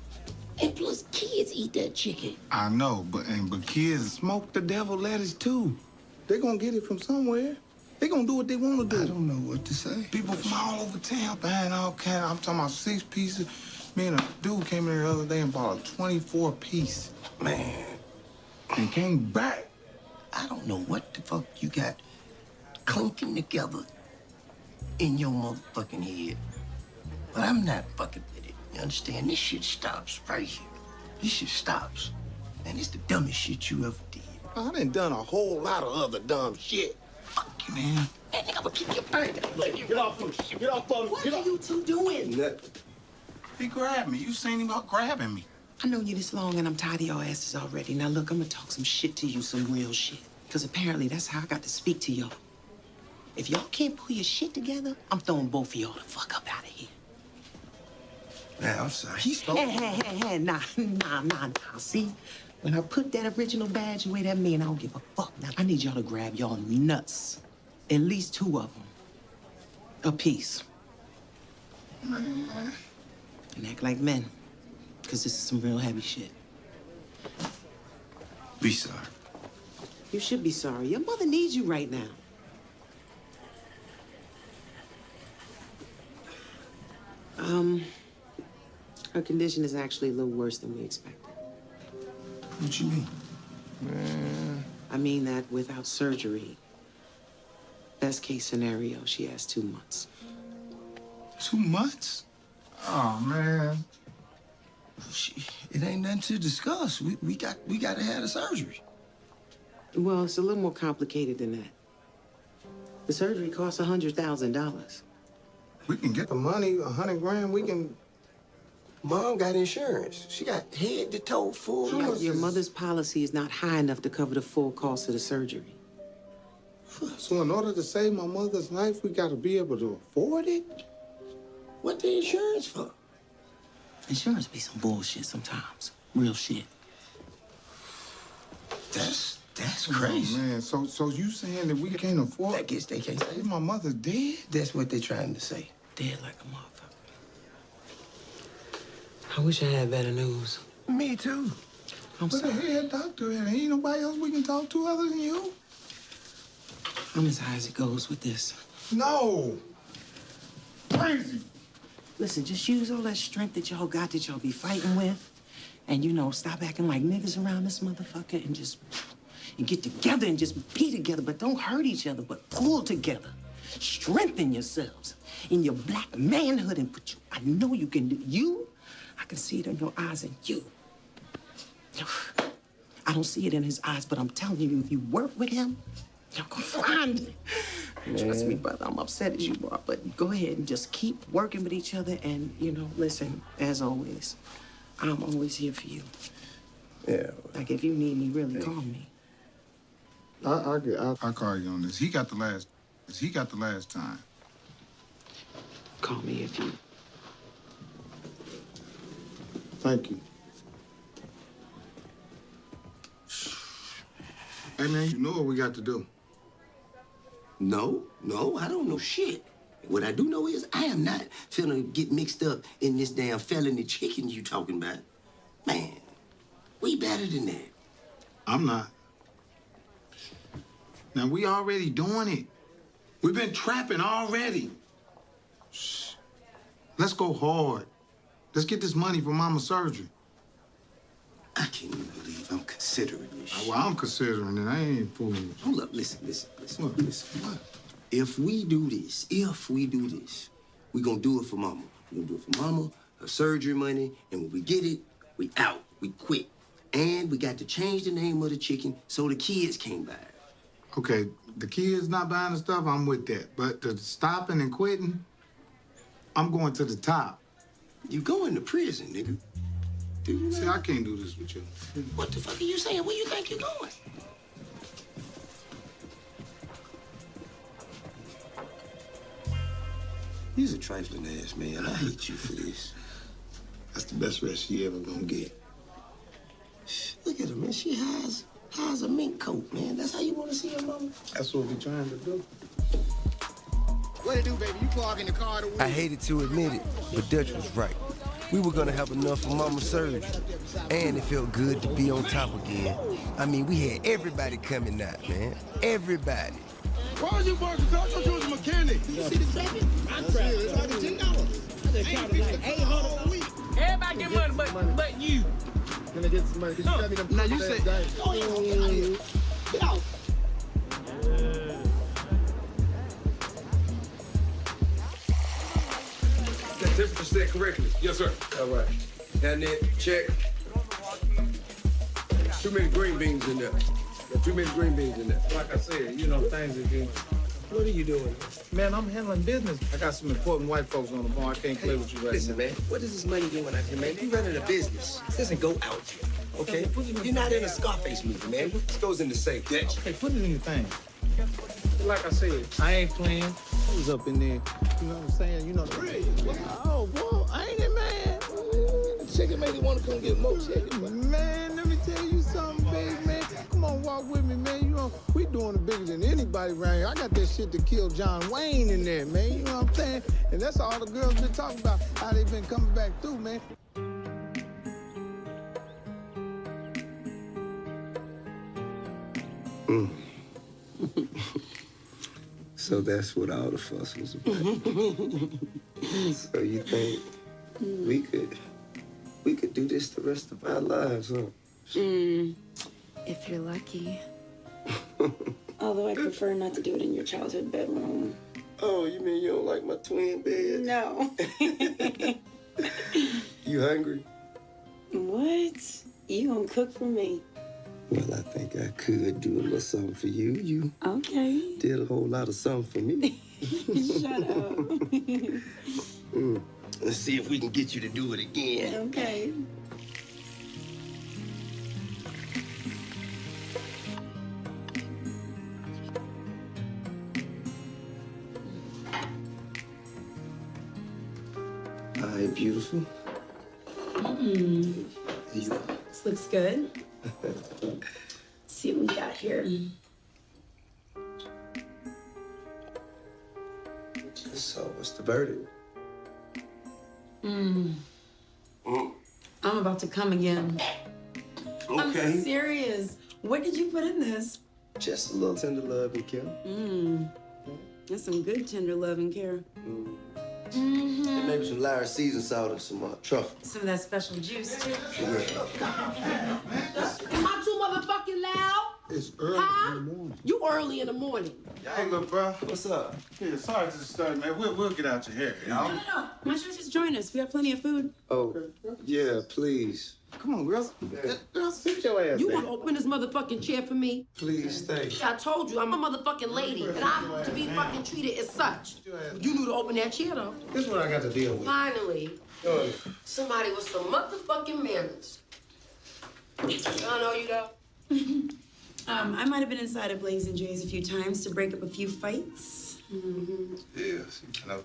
[SPEAKER 2] And plus, kids eat that chicken.
[SPEAKER 4] I know, but and but kids smoke the devil lettuce too. They gonna get it from somewhere. They gonna do what they want to do.
[SPEAKER 2] I don't know what to say.
[SPEAKER 4] People from all over town buying all kind. I'm talking about six pieces. Me and a dude came in here the other day and bought a 24 piece
[SPEAKER 2] Man,
[SPEAKER 4] and came back.
[SPEAKER 2] I don't know what the fuck you got clinking together in your motherfucking head. But I'm not fucking with it. You understand? This shit stops right here. This shit stops. And it's the dumbest shit you ever did.
[SPEAKER 4] I done done a whole lot of other dumb shit.
[SPEAKER 2] Fuck you, man. Man, nigga, I'm gonna kick your brain.
[SPEAKER 8] Get off him. Get off of him.
[SPEAKER 2] What are you two doing?
[SPEAKER 17] Nothing.
[SPEAKER 4] He grabbed me. You seen him out grabbing me.
[SPEAKER 5] I know you this long and I'm tired of your asses already. Now look, I'm gonna talk some shit to you, some real shit. Because apparently that's how I got to speak to y'all. If y'all can't pull your shit together, I'm throwing both of y'all the fuck up out of here.
[SPEAKER 2] Man, I'm sorry. He's
[SPEAKER 5] Hey, hey, hey, hey, nah, nah, nah, nah. See, when I put that original badge away, that mean I don't give a fuck. Now, I need y'all to grab y'all nuts. At least two of them. A piece. And act like men. Because this is some real heavy shit.
[SPEAKER 2] Be sorry.
[SPEAKER 5] You should be sorry. Your mother needs you right now. Um, her condition is actually a little worse than we expected.
[SPEAKER 2] What you mean?
[SPEAKER 4] Man.
[SPEAKER 5] I mean that without surgery, best case scenario, she has two months.
[SPEAKER 4] Two months? Oh man.
[SPEAKER 2] She, it ain't nothing to discuss. We, we got we gotta have the surgery.
[SPEAKER 5] Well, it's a little more complicated than that. The surgery costs a hundred thousand dollars.
[SPEAKER 4] We can get the money, a hundred grand. We can.
[SPEAKER 2] Mom got insurance. She got head to toe full.
[SPEAKER 5] Your,
[SPEAKER 2] coverage.
[SPEAKER 5] your mother's policy is not high enough to cover the full cost of the surgery.
[SPEAKER 4] So in order to save my mother's life, we got to be able to afford it.
[SPEAKER 2] What the insurance for?
[SPEAKER 5] Insurance be some bullshit sometimes. Real shit.
[SPEAKER 2] That's that's
[SPEAKER 4] Oh,
[SPEAKER 2] crazy.
[SPEAKER 4] man, so so you saying that we can't afford?
[SPEAKER 2] I guess they can't say.
[SPEAKER 4] Is my mother dead?
[SPEAKER 2] That's what they're trying to say.
[SPEAKER 5] Dead like a motherfucker. I wish I had better news.
[SPEAKER 2] Me too.
[SPEAKER 5] I'm
[SPEAKER 4] But the
[SPEAKER 5] sorry.
[SPEAKER 4] head doctor, and ain't nobody else we can talk to other than you.
[SPEAKER 5] I'm as high as it goes with this.
[SPEAKER 4] No. Crazy.
[SPEAKER 5] Listen, just use all that strength that y'all got that y'all be fighting with. And, you know, stop acting like niggas around this motherfucker and just and get together and just be together. But don't hurt each other, but pull together. Strengthen yourselves in your black manhood and put you. I know you can do. You, I can see it in your eyes and you. I don't see it in his eyes, but I'm telling you, if you work with him, you're gonna find it. Trust me, brother. I'm upset as you are, but go ahead and just keep working with each other. And you know, listen, as always, I'm always here for you.
[SPEAKER 2] Yeah.
[SPEAKER 5] Like if you need me, really call me.
[SPEAKER 4] I I I, I call you on this. He got the last. He got the last time.
[SPEAKER 5] Call me if you.
[SPEAKER 4] Thank you. Hey man, you know what we got to do.
[SPEAKER 2] No, no, I don't know shit. What I do know is I am not finna get mixed up in this damn felony chicken you talking about. Man, we better than that.
[SPEAKER 4] I'm not. Now we already doing it. We've been trapping already. Let's go hard. Let's get this money for mama's surgery.
[SPEAKER 2] I can't even believe I'm considering this shit.
[SPEAKER 4] Well, I'm considering it. I ain't fooling you.
[SPEAKER 2] Hold up, listen, listen, listen,
[SPEAKER 4] What?
[SPEAKER 2] listen.
[SPEAKER 4] What?
[SPEAKER 2] If we do this, if we do this, we gonna do it for mama. we gonna do it for mama, her surgery money, and when we get it, we out. We quit. And we got to change the name of the chicken so the kids can't buy it.
[SPEAKER 4] Okay, the kids not buying the stuff, I'm with that. But the stopping and quitting, I'm going to the top.
[SPEAKER 2] You going to prison, nigga. Do you
[SPEAKER 4] See, I can't do this with you.
[SPEAKER 2] What the fuck are you saying? Where you think you're going? He's a trifling ass man. I hate you for this.
[SPEAKER 4] That's the best rest she ever gonna get.
[SPEAKER 2] Look at her, man. She has has a mink coat, man. That's how you want to see your mama.
[SPEAKER 4] That's what we trying to do.
[SPEAKER 8] What it do, baby? You clog in the car to
[SPEAKER 2] I hated to admit it, but Dutch was right. We were gonna have enough for mama's surgery. And it felt good to be on top again. I mean, we had everybody coming out, man. Everybody.
[SPEAKER 8] Why was you barking? I thought you was a mechanic. You see this baby? I'm trying. It's like ten dollars. I just counted like eight hundred a week.
[SPEAKER 18] Everybody get money but, but you.
[SPEAKER 8] Can I get some money? 'Cause you got me them
[SPEAKER 18] Now you
[SPEAKER 8] fat
[SPEAKER 18] say-
[SPEAKER 8] diets.
[SPEAKER 18] Oh, yeah, get out of here.
[SPEAKER 8] Get out.
[SPEAKER 19] That temperature set correctly. Yes, sir.
[SPEAKER 2] All right. And then check. Too many green beans in there. Got too many green beans in there.
[SPEAKER 4] Like I said, you know, things are getting.
[SPEAKER 2] What are you doing?
[SPEAKER 4] Man, I'm handling business. I got some important white folks on the phone. I can't play with you right
[SPEAKER 2] Listen,
[SPEAKER 4] now.
[SPEAKER 2] man, what is this money doing out here, man? You running a business. This doesn't go out here, okay? You're not in a Scarface movie, man. This goes in the safe. Dutch.
[SPEAKER 4] Hey, put it in your thing. Like I said, I ain't playing. I was up in there. You know what I'm saying? You know the
[SPEAKER 8] Oh, boy, ain't it, man? Chicken made me want to come get more chicken.
[SPEAKER 4] Man, let me tell you something, big man. Come on, walk with me, man. You know, we doing it bigger than anybody around here. I got that shit to kill John Wayne in there, man. You know what I'm saying? And that's all the girls been talking about, how they been coming back through, man.
[SPEAKER 2] Mm. so that's what all the fuss was about. so you think we could we could do this the rest of our lives, huh?
[SPEAKER 15] Mm, if you're lucky. Although I prefer not to do it in your childhood bedroom.
[SPEAKER 2] Oh, you mean you don't like my twin bed?
[SPEAKER 15] No.
[SPEAKER 2] You hungry?
[SPEAKER 15] what? You gonna cook for me?
[SPEAKER 2] Well, I think I could do a little something for you. You
[SPEAKER 15] Okay.
[SPEAKER 2] did a whole lot of something for me.
[SPEAKER 15] Shut up.
[SPEAKER 2] Mm. Let's see if we can get you to do it again.
[SPEAKER 15] okay.
[SPEAKER 2] All right, beautiful.
[SPEAKER 15] Mm, this looks good.
[SPEAKER 2] The?
[SPEAKER 15] Mm. I'm about to come again.
[SPEAKER 2] Okay.
[SPEAKER 15] I'm serious. What did you put in this?
[SPEAKER 2] Just a little tender love and care.
[SPEAKER 15] Mmm. That's some good tender love and care.
[SPEAKER 2] And
[SPEAKER 15] Mm-hmm.
[SPEAKER 2] maybe some Lyra season salt and some uh, truffle.
[SPEAKER 15] Some of that special juice
[SPEAKER 4] It's early
[SPEAKER 20] Huh?
[SPEAKER 4] in the morning.
[SPEAKER 20] You early in the morning.
[SPEAKER 4] Hey, look, bro.
[SPEAKER 2] What's up?
[SPEAKER 4] Yeah, sorry to disturb, man. We'll, we'll get out your hair, you know?
[SPEAKER 15] No, no, no. Why don't you just join us? We got plenty of food.
[SPEAKER 2] Oh, yeah, please.
[SPEAKER 4] Come on, girls. Girls, sit your ass
[SPEAKER 20] You want to open this motherfucking chair for me?
[SPEAKER 2] Please stay.
[SPEAKER 20] I told you, I'm a motherfucking lady, and I'm to be fucking treated as such. You knew to open that chair, though.
[SPEAKER 4] This is what I got to deal with.
[SPEAKER 20] Finally, somebody with some motherfucking manners. I know you though.
[SPEAKER 15] Um, I might have been inside of Blaze and Jay's a few times to break up a few fights. Mm-hmm.
[SPEAKER 4] Yes, no.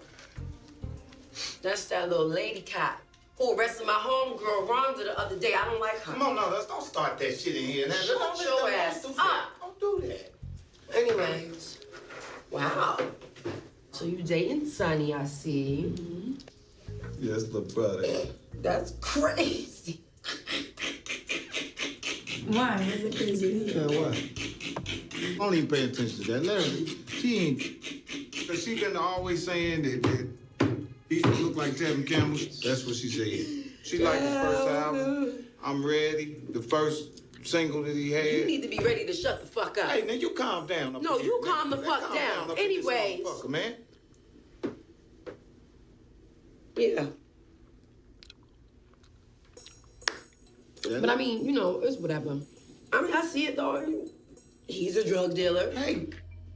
[SPEAKER 20] That's that little lady cop who arrested my homegirl Rhonda the other day. I don't like her.
[SPEAKER 4] Come on, no, let's don't start that shit in here. Now,
[SPEAKER 20] Shut
[SPEAKER 4] don't-
[SPEAKER 20] your
[SPEAKER 4] don't-
[SPEAKER 20] ass
[SPEAKER 4] don't
[SPEAKER 20] up.
[SPEAKER 4] that. Don't do that.
[SPEAKER 20] Anyways, wow. So you dating Sonny, I see.
[SPEAKER 4] Yes, little brother.
[SPEAKER 20] That's crazy.
[SPEAKER 15] Why? Is it crazy?
[SPEAKER 4] Yeah, what? Don't even pay attention to that. Let her, she ain't, cause she been always saying that, that he used to look like Tevin Campbell. That's what she said. She liked his first oh, album. I'm ready. The first single that he had.
[SPEAKER 20] You need to be ready to shut the fuck up.
[SPEAKER 4] Hey, now you calm down. up
[SPEAKER 20] No, you
[SPEAKER 4] here,
[SPEAKER 20] calm the
[SPEAKER 4] Man,
[SPEAKER 20] fuck
[SPEAKER 4] calm
[SPEAKER 20] down.
[SPEAKER 4] up in this
[SPEAKER 20] Anyways.
[SPEAKER 4] motherfucker, man.
[SPEAKER 20] Yeah.
[SPEAKER 10] But I mean, you know, it's whatever. I mean, I see it though. He's a drug dealer.
[SPEAKER 5] Hey.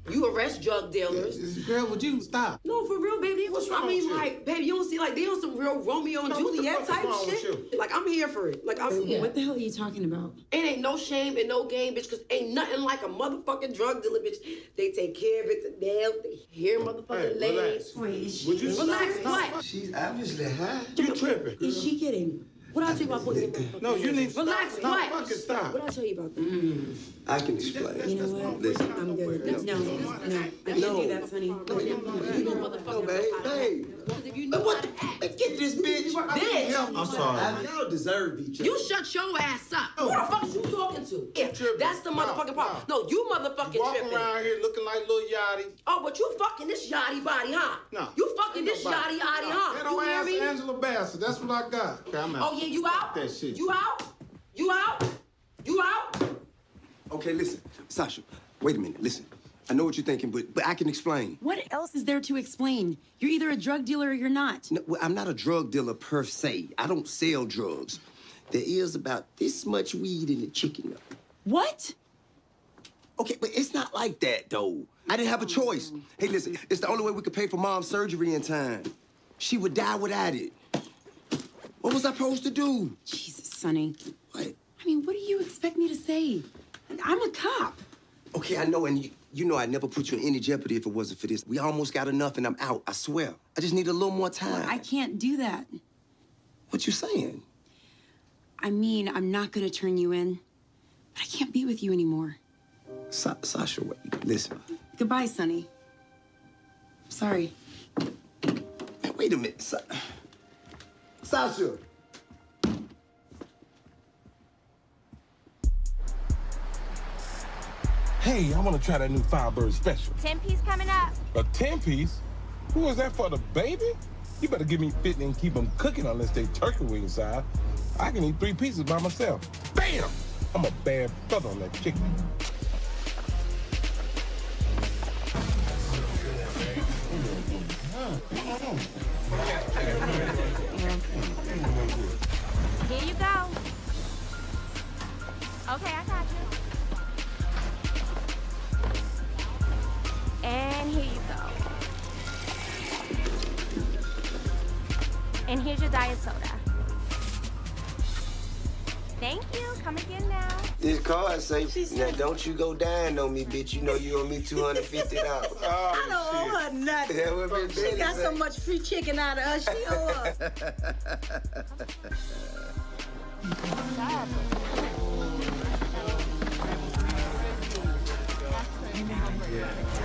[SPEAKER 10] You arrest drug dealers.
[SPEAKER 5] Girl, would you stop?
[SPEAKER 10] No, for real, baby.
[SPEAKER 5] What's wrong
[SPEAKER 10] I
[SPEAKER 5] wrong
[SPEAKER 10] mean,
[SPEAKER 5] with you?
[SPEAKER 10] like, baby, you don't see like they on some real Romeo and
[SPEAKER 5] No, what the
[SPEAKER 10] Juliet
[SPEAKER 5] fuck is
[SPEAKER 10] type
[SPEAKER 5] wrong with
[SPEAKER 10] shit. Like, I'm here for it. Like, I'm
[SPEAKER 15] What the hell are you talking about?
[SPEAKER 10] It ain't no shame and no game, bitch, because ain't nothing like a motherfucking drug dealer, bitch. They take care of it to nail. They hear motherfucking
[SPEAKER 17] Hey,
[SPEAKER 10] legs.
[SPEAKER 17] relax.
[SPEAKER 10] Wait, is she,
[SPEAKER 17] Would you
[SPEAKER 10] relax, what?
[SPEAKER 17] She's obviously high.
[SPEAKER 5] You tripping.
[SPEAKER 10] Is she kidding? What I tell you about putting your
[SPEAKER 5] No, you need to
[SPEAKER 10] Relax,
[SPEAKER 5] stop.
[SPEAKER 10] what?
[SPEAKER 5] No, fucking stop.
[SPEAKER 10] What I tell you about that? Mm.
[SPEAKER 17] I can explain.
[SPEAKER 10] You know what?
[SPEAKER 17] Listen.
[SPEAKER 10] I'm good. No, no, I can't
[SPEAKER 17] No.
[SPEAKER 10] do that, Sonny. No, you motherfucker.
[SPEAKER 17] babe, babe.
[SPEAKER 10] If you know what?
[SPEAKER 17] Get this bitch.
[SPEAKER 10] Bitch.
[SPEAKER 17] I'm sorry. Y'all deserve each other.
[SPEAKER 10] You shut your ass up. Who the fuck is you talking to? Yeah, that's the motherfucking problem. No, you motherfucking
[SPEAKER 5] Walk
[SPEAKER 10] tripping.
[SPEAKER 5] around here looking like Lil Yachty.
[SPEAKER 10] Oh, but you fucking this yachty body, huh?
[SPEAKER 5] No.
[SPEAKER 10] You fucking this yachty yachty, huh?
[SPEAKER 5] That
[SPEAKER 10] You
[SPEAKER 5] don't
[SPEAKER 10] hear
[SPEAKER 5] ask
[SPEAKER 10] me?
[SPEAKER 5] Angela Bassett. That's what I got. Okay, I'm out.
[SPEAKER 10] Oh yeah, you out?
[SPEAKER 5] That shit.
[SPEAKER 10] You out? You out? You out?
[SPEAKER 2] Okay, listen, Sasha. Wait a minute. Listen. I know what you're thinking, but but I can explain.
[SPEAKER 15] What else is there to explain? You're either a drug dealer or you're not.
[SPEAKER 2] No, well, I'm not a drug dealer per se. I don't sell drugs. There is about this much weed in the chicken.
[SPEAKER 15] What?
[SPEAKER 2] Okay, but it's not like that though. I didn't have a choice. Hey, listen, it's the only way we could pay for mom's surgery in time. She would die without it. What was I supposed to do?
[SPEAKER 15] Jesus, Sonny.
[SPEAKER 2] What?
[SPEAKER 15] I mean, what do you expect me to say? I'm a cop.
[SPEAKER 2] Okay, I know, and you, you know I'd never put you in any jeopardy if it wasn't for this. We almost got enough, and I'm out. I swear. I just need a little more time.
[SPEAKER 15] I can't do that.
[SPEAKER 2] What you saying?
[SPEAKER 15] I mean, I'm not gonna turn you in, but I can't be with you anymore.
[SPEAKER 2] Sa- Sasha, wait, listen.
[SPEAKER 15] Goodbye, Sonny. Sorry.
[SPEAKER 2] Wait a minute, Sa- Sasha.
[SPEAKER 19] Hey, I want to try that new Firebird special.
[SPEAKER 9] 10 piece coming up.
[SPEAKER 19] A 10 piece? Who is that for the baby? You better give me 50 and keep them cooking unless they turkey wing side. I can eat three pieces by myself. Bam! I'm a bad feather on that chicken.
[SPEAKER 9] Here you go. Okay, I got And here you go. And here's your diet soda. Thank you. Come again now.
[SPEAKER 2] This card say, now don't you go dying on me, bitch. You know you owe me $250.
[SPEAKER 1] I don't owe her nothing.
[SPEAKER 2] That what Miss
[SPEAKER 1] she
[SPEAKER 2] Betty
[SPEAKER 1] got so much free chicken out of us. She owe us. what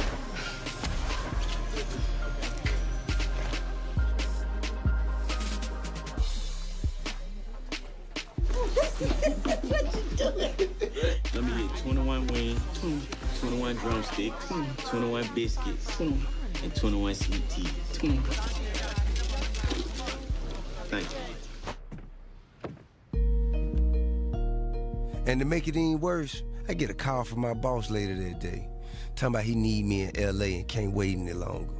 [SPEAKER 21] Let me get 21 wings, 21 drumsticks, 21 biscuits, and 21 sweet tea.
[SPEAKER 2] And to make it any worse, I get a call from my boss later that day, talking about he need me in LA and can't wait any longer.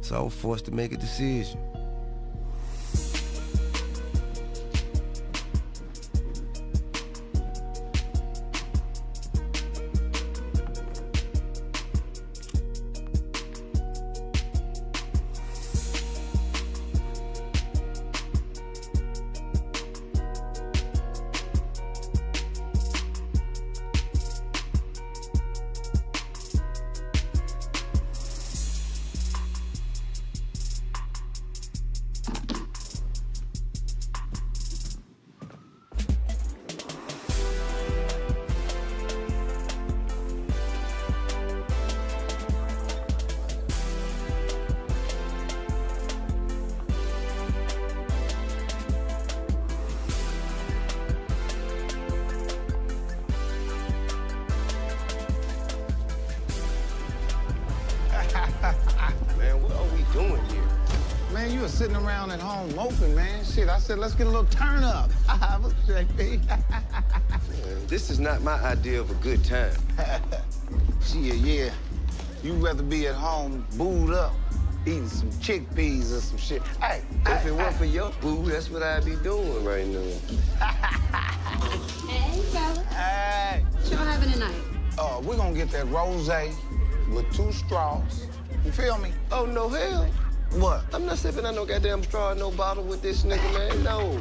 [SPEAKER 2] So I was forced to make a decision.
[SPEAKER 4] on moping, man. Shit, I said, let's get a little turn up.
[SPEAKER 2] This is not my idea of a good time.
[SPEAKER 4] Shit, yeah. You'd rather be at home booed up, eating some chickpeas or some shit. Hey,
[SPEAKER 2] if it weren't for your boo, that's what I'd be doing right now. hey, fella. Hey. What y'all having tonight?
[SPEAKER 22] Uh, we're gonna get that rosé with two straws. You feel me?
[SPEAKER 2] Oh, no hell.
[SPEAKER 22] What?
[SPEAKER 2] I'm not sipping on no goddamn straw in no bottle with this nigga, man. No.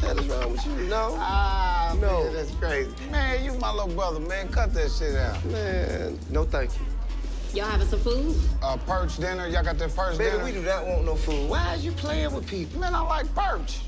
[SPEAKER 2] What is wrong with you? No.
[SPEAKER 22] Ah,
[SPEAKER 2] No.
[SPEAKER 22] man, that's crazy. Man, you my little brother, man. Cut that shit out.
[SPEAKER 2] Man, no thank you.
[SPEAKER 15] Y'all having some food?
[SPEAKER 22] Uh, perch dinner. Y'all got that perch
[SPEAKER 2] Baby,
[SPEAKER 22] dinner?
[SPEAKER 2] we do not want no food. Why is you playing with people?
[SPEAKER 22] Man, I like perch.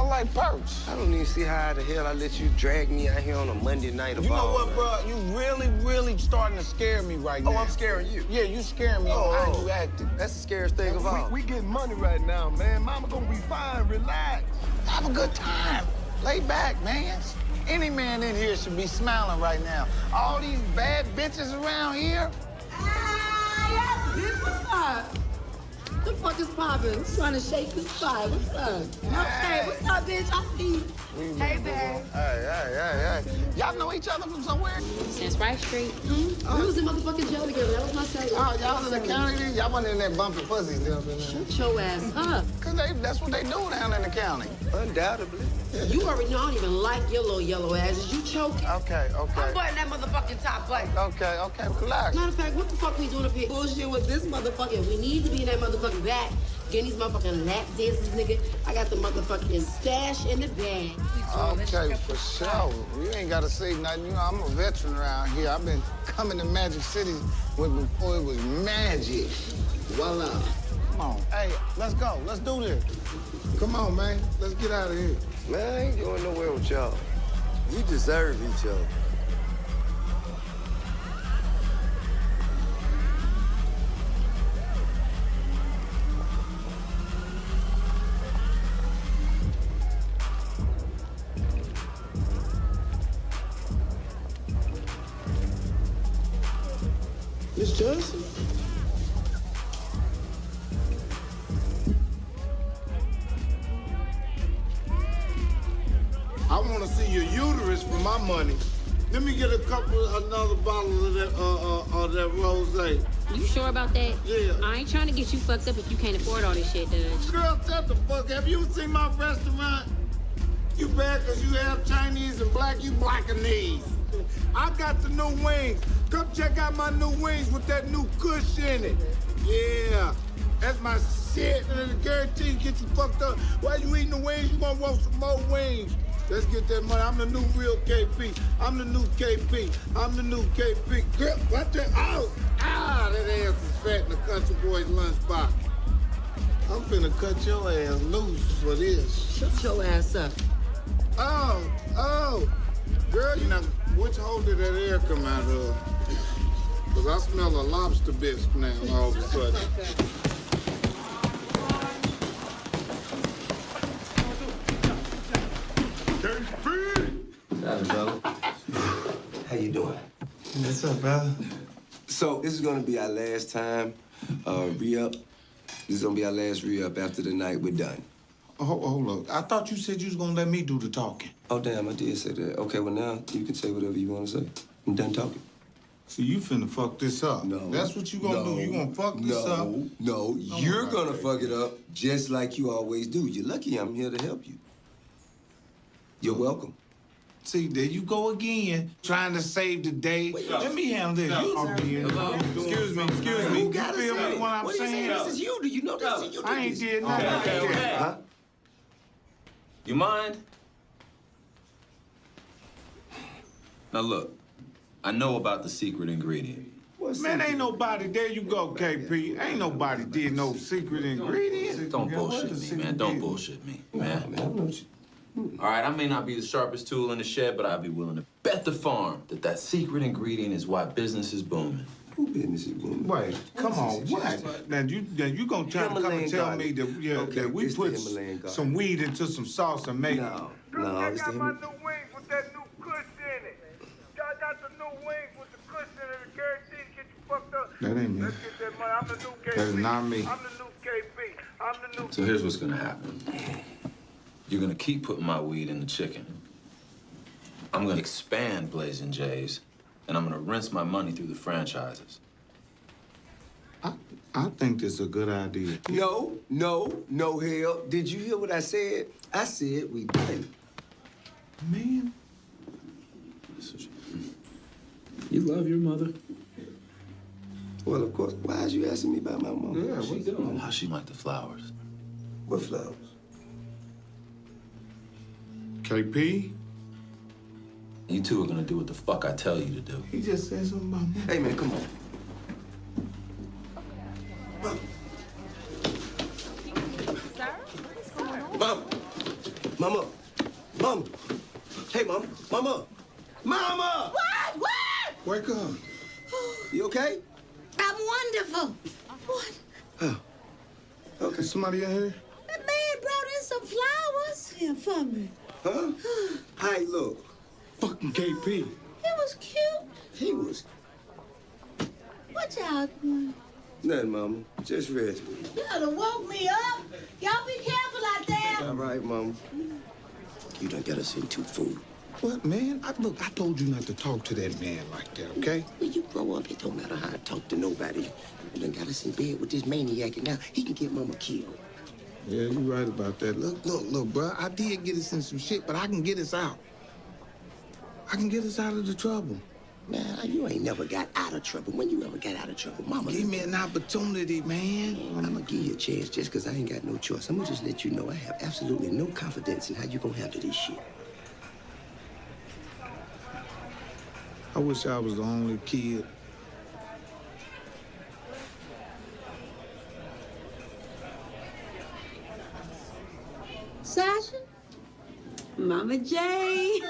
[SPEAKER 22] I like perch.
[SPEAKER 2] I don't even see how the hell I let you drag me out here on a Monday night of
[SPEAKER 22] You know what, bro? You really, really starting to scare me right
[SPEAKER 2] Oh,
[SPEAKER 22] now.
[SPEAKER 2] Oh, I'm scaring you.
[SPEAKER 22] Yeah, you scaring me
[SPEAKER 2] Oh,
[SPEAKER 22] on how you acting.
[SPEAKER 2] That's the scariest thing of all.
[SPEAKER 23] We, we getting money right now, man. Mama gonna be fine. Relax.
[SPEAKER 22] Have a good time. Lay back, man. Any man in here should be smiling right now. All these bad bitches around here.
[SPEAKER 10] Bitch, what's up? The fuck is poppin'? Trying to shake the spot. What's up? Okay, what's up, bitch? I see you. Hey, babe.
[SPEAKER 22] Hey, hey, hey, hey. Y'all know each other from somewhere?
[SPEAKER 9] Since Rice Street.
[SPEAKER 10] Hmm? We was in motherfucking jail together. That was my celly.
[SPEAKER 22] Oh, y'all in the county? Y'all wasn't in that bumping pussies up in there.
[SPEAKER 10] Shut your ass up.
[SPEAKER 22] Cause they, that's what they do down in the county.
[SPEAKER 2] Undoubtedly.
[SPEAKER 10] You already know I don't even like your little yellow asses. You choking?
[SPEAKER 22] Okay, okay.
[SPEAKER 10] I'm butting that motherfucking top button.
[SPEAKER 22] Okay, okay, relax.
[SPEAKER 10] Matter of fact, what the fuck we doing up here? Bullshit with this motherfucker. We need to be in that motherfucking back. Getting these motherfucking lap dances, nigga. I got the motherfucking stash in the bag.
[SPEAKER 22] Okay, for sure. You ain't gotta say nothing. You know, I'm a veteran around here. I've been coming to Magic City with before it was magic. Voila. Come on. Hey, let's go. Let's do this. Come on, man. Let's get out of here.
[SPEAKER 2] Man, I ain't going nowhere with y'all. You deserve each other.
[SPEAKER 9] Shit, Dutch.
[SPEAKER 4] Girl, shut the fuck. Have you seen my restaurant? You bad because you have Chinese and black, you blackanese. I got the new wings. Come check out my new wings with that new kush in it. Yeah, that's my shit, and I guarantee you get you fucked up. While you eating the wings, you gonna want some more wings. Let's get that money. I'm the new real KP. I'm the new KP. I'm the new KP. Girl, what the? Oh, ah, that ass is fat in the country boy's lunchbox. I'm finna cut your ass loose for this.
[SPEAKER 10] Shut your ass up.
[SPEAKER 4] Oh, oh. Girl, you know, which hole did that air come out of? Because I smell a lobster bisque now all of a sudden.
[SPEAKER 2] How's it, brother? How you doing?
[SPEAKER 22] What's up, brother?
[SPEAKER 2] So this is gonna be our last time uh, re-up. This is gonna be our last re-up after the night we're done.
[SPEAKER 4] Oh, hold, up. I thought you said you was gonna let me do the talking.
[SPEAKER 2] Oh damn, I did say that. Okay, well now you can say whatever you want to say. I'm done talking.
[SPEAKER 4] So you finna fuck this up.
[SPEAKER 2] No.
[SPEAKER 4] That's what you gonna do. You gonna fuck this
[SPEAKER 2] no,
[SPEAKER 4] up.
[SPEAKER 2] No,
[SPEAKER 4] Oh,
[SPEAKER 2] you're gonna fuck it up just like you always do. You're lucky I'm here to help you. You're welcome.
[SPEAKER 4] See, there you go again, trying to save the day. Let me handle this. You
[SPEAKER 2] Hello?
[SPEAKER 4] Excuse me, excuse me.
[SPEAKER 2] Who
[SPEAKER 4] You
[SPEAKER 2] gotta
[SPEAKER 4] feel me what I'm
[SPEAKER 2] What are you
[SPEAKER 4] saying?
[SPEAKER 2] saying? This is you. Do you know this? is you
[SPEAKER 4] I ain't did nothing.
[SPEAKER 2] Okay, okay, okay. Huh?
[SPEAKER 12] You mind? Now look, I know about the secret ingredient.
[SPEAKER 4] What's Man, ain't nobody. There you go, KP. Ain't nobody did no secret ingredient.
[SPEAKER 12] Don't bullshit me, man. Don't bullshit me, man. All right, I may not be the sharpest tool in the shed, but I'd be willing to bet the farm that that secret ingredient is why business is booming.
[SPEAKER 2] Who business is booming?
[SPEAKER 4] Wait, come on, what? Now you, now you gonna try to come and tell
[SPEAKER 2] garlic.
[SPEAKER 4] me that, yeah,
[SPEAKER 2] Okay,
[SPEAKER 4] that we put some weed into some sauce and make
[SPEAKER 2] No, no, it's the Himalayan.
[SPEAKER 23] wings with that new kush in it. Y'all got the new wings with the kush in it. Guaranteed to get you fucked up.
[SPEAKER 4] That ain't me.
[SPEAKER 23] Let's get that money. I'm the new KP.
[SPEAKER 4] That is not me.
[SPEAKER 23] I'm the new KP. I'm the new.
[SPEAKER 12] So here's what's gonna happen. You're gonna keep putting my weed in the chicken. I'm gonna expand Blazing Jays, and I'm gonna rinse my money through the franchises.
[SPEAKER 4] I I think this is a good idea.
[SPEAKER 2] No, no, no hell. Did you hear what I said? I said we done.
[SPEAKER 4] Man.
[SPEAKER 24] You love your mother?
[SPEAKER 17] Well, of course. Why is you asking me about my mom?
[SPEAKER 24] Yeah,
[SPEAKER 12] She doing? How she like the flowers?
[SPEAKER 17] What flowers?
[SPEAKER 4] KP?
[SPEAKER 12] You two are gonna do what the fuck I tell you to do.
[SPEAKER 4] He just said something about me.
[SPEAKER 17] Hey, man, come on. Mama. Mama. Mama. Hey, Mama. Mama. Mama!
[SPEAKER 1] What? What?
[SPEAKER 4] Wake up.
[SPEAKER 17] You okay?
[SPEAKER 1] I'm wonderful. What? Oh.
[SPEAKER 17] Okay.
[SPEAKER 4] Somebody in here?
[SPEAKER 1] The man brought in some flowers here for me.
[SPEAKER 17] Huh? Hey, look.
[SPEAKER 4] Fucking KP.
[SPEAKER 1] It was cute.
[SPEAKER 17] He was
[SPEAKER 1] What y'all doing?
[SPEAKER 17] nothing, Mama. Just rest.
[SPEAKER 1] You done woke me up. Y'all be careful out there.
[SPEAKER 17] All right, Mama. You done got us into food.
[SPEAKER 4] What, man? I, look, I told you not to talk to that man like that, okay?
[SPEAKER 2] When you grow up, it don't matter how I talk to nobody. You done got us in bed with this maniac, and now he can get mama killed.
[SPEAKER 4] Yeah, you're right about that. Look, look, look, bro. I did get us in some shit, but I can get us out. I can get us out of the trouble.
[SPEAKER 2] Man, you ain't never got out of trouble. When you ever got out of trouble, mama?
[SPEAKER 4] Give me an opportunity, man.
[SPEAKER 2] I'm gonna give you a chance just because I ain't got no choice. I'm gonna just let you know I have absolutely no confidence in how you gonna handle this shit.
[SPEAKER 4] I wish I was the only kid.
[SPEAKER 15] Mama J.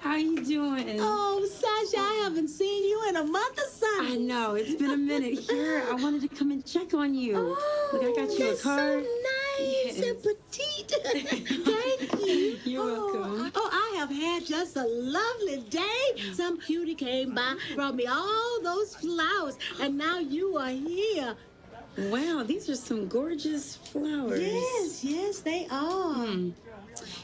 [SPEAKER 15] How are you doing?
[SPEAKER 1] Oh, Sasha, I haven't seen you in a month or something.
[SPEAKER 15] I know, it's been a minute. Here, I wanted to come and check on you. Look, I got you a card.
[SPEAKER 1] so nice and petite. Thank you.
[SPEAKER 15] You're
[SPEAKER 1] oh,
[SPEAKER 15] welcome.
[SPEAKER 1] I- oh, I have had just a lovely day. Some cutie came by, brought me all those flowers, and now you are here.
[SPEAKER 15] Wow, these are some gorgeous flowers.
[SPEAKER 1] Yes, yes, they are.
[SPEAKER 15] Hmm.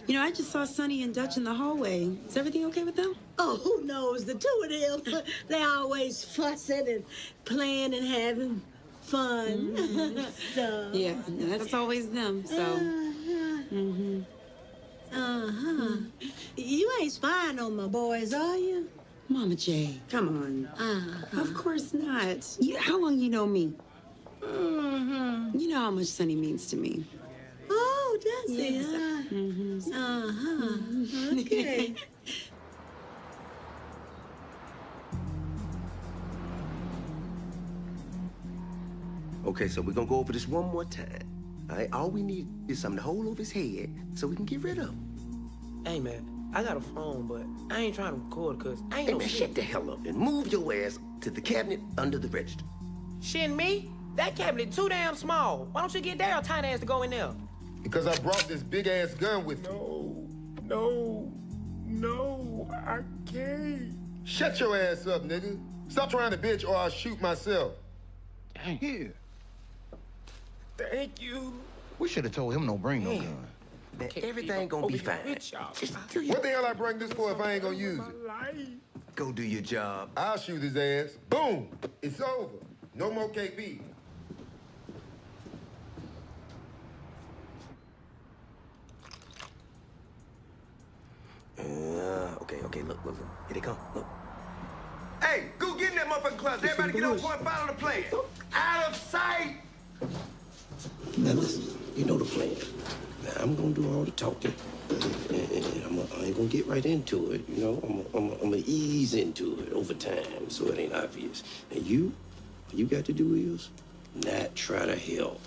[SPEAKER 15] You know, I just saw Sonny and Dutch in the hallway. Is everything okay with them?
[SPEAKER 1] Oh, who knows? The two of them, they're always fussing and playing and having fun. so,
[SPEAKER 15] Yeah, that's always them. So,
[SPEAKER 1] Uh-huh. Uh-huh. You ain't spying on my boys, are you?
[SPEAKER 15] Mama J, come on.
[SPEAKER 1] Uh-huh.
[SPEAKER 15] Of course not. You, how long you know me?
[SPEAKER 1] Mm-hmm.
[SPEAKER 15] You know how much Sonny means to me.
[SPEAKER 1] Oh, does he?
[SPEAKER 15] Yes.
[SPEAKER 1] huh?
[SPEAKER 15] Mhm.
[SPEAKER 1] Uh-huh. Okay.
[SPEAKER 2] Okay, so we're gonna go over this one more time. All right, all we need is something to hold over his head so we can get rid of him.
[SPEAKER 25] Hey, man, I got a phone, but I ain't trying to record because I ain't
[SPEAKER 2] Hey,
[SPEAKER 25] no
[SPEAKER 2] man,
[SPEAKER 25] shit.
[SPEAKER 2] shut the hell up and move your ass to the cabinet under the register.
[SPEAKER 25] Shit, me? That cabinet too damn small. Why don't you get Daryl tiny ass to go in there?
[SPEAKER 26] Because I brought this big ass gun with me. No, no, no, I can't. Shut your ass up, nigga. Stop trying to bitch or I'll shoot myself. Dang. Here.
[SPEAKER 25] Thank you.
[SPEAKER 26] We should have told him no bring no gun.
[SPEAKER 2] Man, everything gonna be fine. Just do your,
[SPEAKER 26] What the hell I bring this for if I ain't gonna use it?
[SPEAKER 2] go do your job.
[SPEAKER 26] I'll shoot his ass. Boom. It's over. No more KP.
[SPEAKER 2] Uh, okay, okay, look, look, look. Here they come, look. Hey, go get in that motherfucking closet. Everybody get on point, follow the plan. Out of sight! Now listen, you know the plan. Now I'm gonna do all the talking. And, and I'm gonna, ain't gonna get right into it, you know? I'm gonna, I'm gonna, I'm ease into it over time so it ain't obvious. And you, all you got to do is not try to help.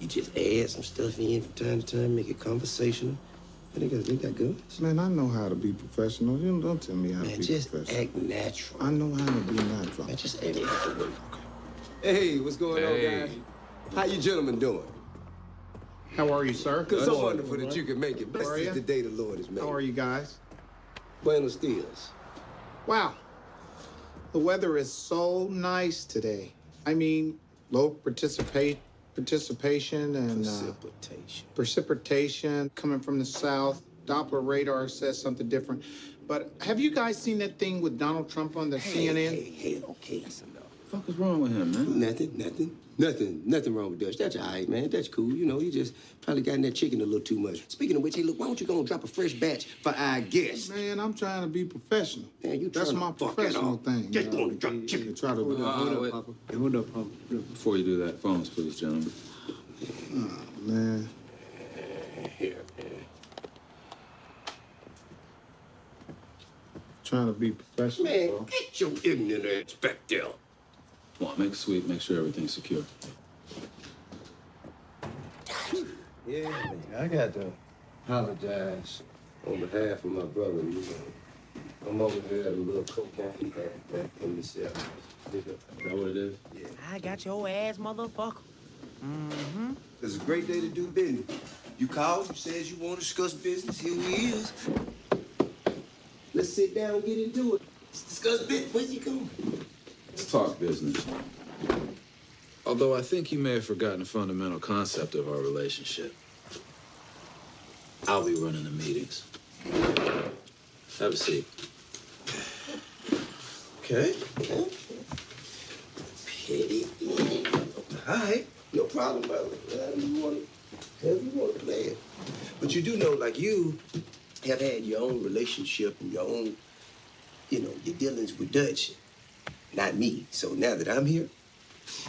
[SPEAKER 2] You just add some stuff in from time to time, make it conversational. And they got, they got guns.
[SPEAKER 4] Man, I know how to be professional. You don't, don't tell me how
[SPEAKER 2] Man,
[SPEAKER 4] to be
[SPEAKER 2] just
[SPEAKER 4] professional.
[SPEAKER 2] act natural.
[SPEAKER 4] I know how to be natural.
[SPEAKER 2] Man, just act natural. Okay.
[SPEAKER 17] Hey, what's going
[SPEAKER 2] Hey.
[SPEAKER 17] on, guys? How you gentlemen doing?
[SPEAKER 4] How are you, sir?
[SPEAKER 17] Good, so wonderful that you can make it.
[SPEAKER 4] How are
[SPEAKER 17] Blessed is the day the Lord has made.
[SPEAKER 4] How are you guys?
[SPEAKER 17] Buenos dias.
[SPEAKER 4] Wow. The weather is so nice today. I mean, low participate participation and uh,
[SPEAKER 2] Precipitation.
[SPEAKER 4] precipitation coming from the south. Doppler radar says something different. But have you guys seen that thing with Donald Trump on the
[SPEAKER 2] Hey,
[SPEAKER 4] CNN?
[SPEAKER 2] hey, hey, okay, that's enough.
[SPEAKER 12] fuck is wrong with him, man?
[SPEAKER 17] Nothing, nothing.
[SPEAKER 2] Nothing, nothing wrong with Dutch. That's all right, man. That's cool. You know, he just probably got in that chicken a little too much. Speaking of which, hey, look, why don't you go and drop a fresh batch for our guests?
[SPEAKER 4] Man, I'm trying to be professional.
[SPEAKER 2] Man, you
[SPEAKER 4] That's my
[SPEAKER 2] to fuck it
[SPEAKER 4] professional thing.
[SPEAKER 2] Just
[SPEAKER 4] you know.
[SPEAKER 2] go and drop chicken.
[SPEAKER 4] Try to
[SPEAKER 12] Hold up, hold up, Papa.
[SPEAKER 8] Hold up, Papa.
[SPEAKER 12] Before you do that, phones, please, gentlemen.
[SPEAKER 4] Oh, man.
[SPEAKER 2] Here,
[SPEAKER 4] Trying to be professional.
[SPEAKER 2] Man,
[SPEAKER 4] bro.
[SPEAKER 2] get your ignorant ass back there.
[SPEAKER 12] Come on, make a sweep, make sure everything's secure.
[SPEAKER 2] Yeah, I got to apologize on behalf of my brother. You know, I'm over here at a little cocaine back in the cell. Is
[SPEAKER 12] that what it is?
[SPEAKER 2] Yeah.
[SPEAKER 25] I got your ass, motherfucker. Mm-hmm.
[SPEAKER 2] It's a great day to do business. You called, you said you want to discuss business. Here we is. Let's sit down and get into it. Let's discuss business. Where's you going?
[SPEAKER 12] Let's talk business. Although I think you may have forgotten a fundamental concept of our relationship. I'll be running the meetings. Have a seat.
[SPEAKER 2] Okay. Petty. All right. No problem, brother. However you want to, you want to play it. But you do know, like you have had your own relationship and your own, you know, your dealings with Dutch, not me. So now that I'm here,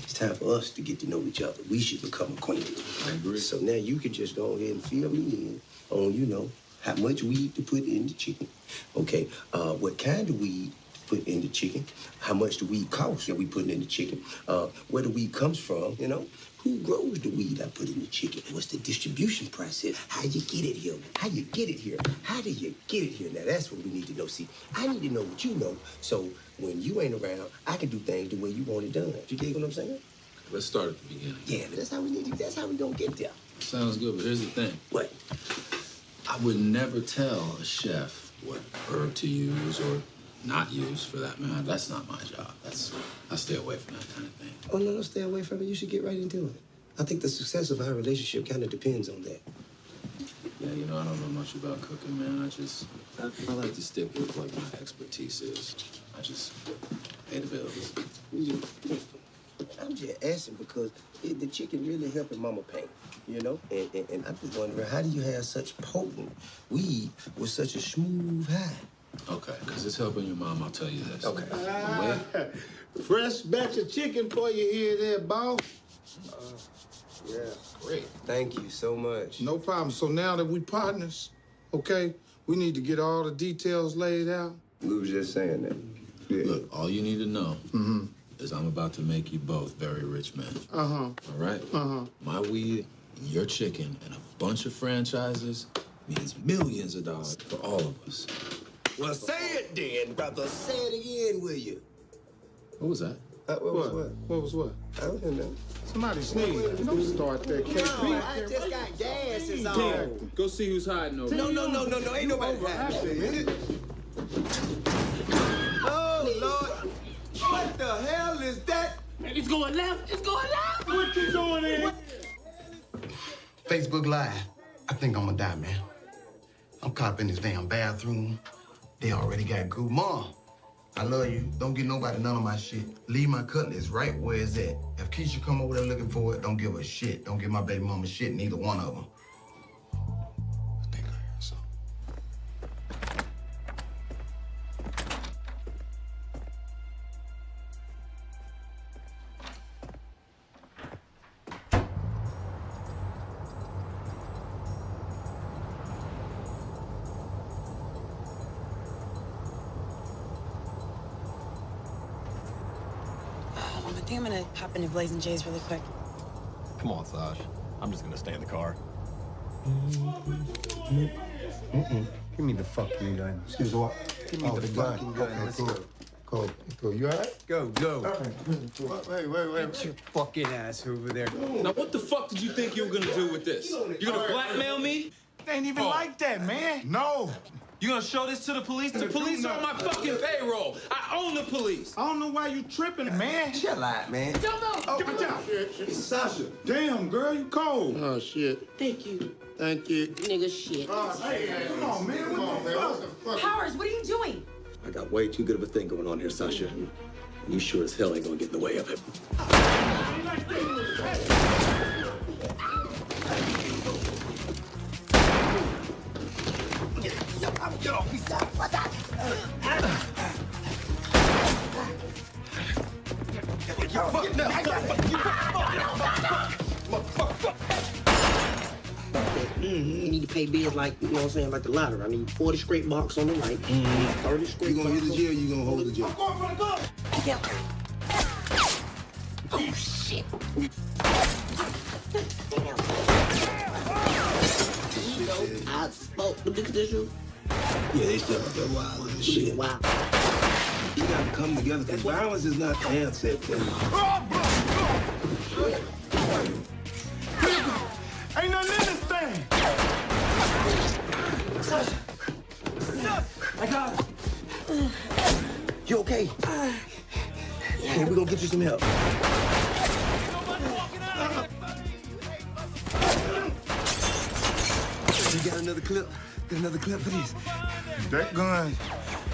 [SPEAKER 2] it's time for us to get to know each other. We should become acquainted.
[SPEAKER 12] I agree.
[SPEAKER 2] So now you can just go ahead and fill me in on, you know, how much weed to put in the chicken. Okay, uh, what kind of weed to put in the chicken? How much the weed costs that we putting in the chicken? Uh, where the weed comes from, you know? Who grows the weed I put in the chicken? What's the distribution process? How you get it here? How you get it here? How do you get it here? Now that's what we need to know. See, I need to know what you know. So when you ain't around, I can do things the way you want it done. You dig what I'm saying?
[SPEAKER 12] Let's start at the beginning.
[SPEAKER 2] Yeah, but that's how we need to. That's how we gonna get there.
[SPEAKER 12] Sounds good, but here's the thing.
[SPEAKER 2] What?
[SPEAKER 12] I would never tell a chef what herb to use or not use for that matter. That's not my job. That's I stay away from that kind of thing.
[SPEAKER 2] Oh no, no, stay away from it. You should get right into it. I think the success of our relationship kind of depends on that.
[SPEAKER 12] Yeah, you know, I don't know much about cooking, man. I just I, like to stick with like my expertise is. I just pay the bills.
[SPEAKER 2] I'm just asking because it, the chicken really helping Mama Pain, you know? And, and, and I'm just wondering, how do you have such potent weed with such a smooth high?
[SPEAKER 12] Okay, because it's helping your mom, I'll tell you this.
[SPEAKER 2] Okay.
[SPEAKER 12] The way
[SPEAKER 4] Fresh batch of chicken for you here, there, boss.
[SPEAKER 2] Yeah. Great. Thank you so much.
[SPEAKER 4] No problem. So now that we partners, okay, we need to get all the details laid out.
[SPEAKER 2] We was just saying that. Yeah.
[SPEAKER 12] Look, all you need to know
[SPEAKER 4] Mm-hmm.
[SPEAKER 12] is I'm about to make you both very rich men.
[SPEAKER 4] Uh-huh.
[SPEAKER 12] All right?
[SPEAKER 4] Uh-huh.
[SPEAKER 12] My weed, your chicken, and a bunch of franchises means millions of dollars for all of us.
[SPEAKER 2] Well, say it then, brother. Say it again, will you?
[SPEAKER 12] What was that?
[SPEAKER 2] Uh, what, was what?
[SPEAKER 4] What was what?
[SPEAKER 2] I don't know.
[SPEAKER 4] Somebody sneezed. Don't start that.
[SPEAKER 2] No, I just got gas is all.
[SPEAKER 12] Damn. Go see who's hiding over
[SPEAKER 2] No, no, no, no, no. Ain't nobody hiding. Oh, Lord. What the hell is that?
[SPEAKER 18] Man, it's going left. It's going left.
[SPEAKER 4] What you doing here?
[SPEAKER 27] Facebook Live. I think I'm gonna die, man. I'm caught up in this damn bathroom. They already got good mom. I love you. Don't get nobody none of my shit. Leave my cutlass right where it's at. If Keisha come over there looking for it, don't give her shit. Don't give my baby mama shit, neither one of them.
[SPEAKER 15] Blazing Jays really quick.
[SPEAKER 16] Come on, Saj. I'm just gonna stay in the car.
[SPEAKER 27] Mm-mm. Give me the fucking gun. Excuse what?
[SPEAKER 8] Give me
[SPEAKER 27] oh,
[SPEAKER 8] the
[SPEAKER 27] the gun.
[SPEAKER 8] fucking gun.
[SPEAKER 27] Okay,
[SPEAKER 8] Let's
[SPEAKER 27] cool.
[SPEAKER 8] go.
[SPEAKER 27] Cool. Cool. You all right?
[SPEAKER 8] Go, go.
[SPEAKER 27] Wait, wait, wait.
[SPEAKER 8] Get your fucking ass over there.
[SPEAKER 12] Now, what the fuck did you think you were gonna do with this? You gonna blackmail me?
[SPEAKER 4] They ain't even oh. like that, man.
[SPEAKER 27] No.
[SPEAKER 12] You gonna show this to the police? The police are on my fucking payroll. I own the police.
[SPEAKER 4] I don't know why you tripping, man.
[SPEAKER 2] Chill out, man.
[SPEAKER 4] Oh,
[SPEAKER 8] Give it down.
[SPEAKER 27] Sasha.
[SPEAKER 4] Damn, girl, you cold.
[SPEAKER 27] Oh, shit.
[SPEAKER 10] Thank you,
[SPEAKER 27] Thank you.
[SPEAKER 10] nigga shit.
[SPEAKER 4] Oh, Hey, come on, man. What the fuck?
[SPEAKER 15] Powers, what are you doing?
[SPEAKER 16] I got way too good of a thing going on here, Sasha. And you sure as hell ain't gonna get in the way of it.
[SPEAKER 5] Mm, you need to pay bills like, you know what I'm saying, like the lottery. I need 40 straight marks on the right. 30 straight
[SPEAKER 28] You gonna hit the jail, you gonna hold the jail. Yeah.
[SPEAKER 5] Oh, shit. You know, I spoke the big issue.
[SPEAKER 28] Yeah, they still got that wild ass shit.
[SPEAKER 5] Wow.
[SPEAKER 28] You gotta come together, because violence is not the answer.
[SPEAKER 5] Get you some help.
[SPEAKER 28] You got another clip? Got another clip for this?
[SPEAKER 4] That gun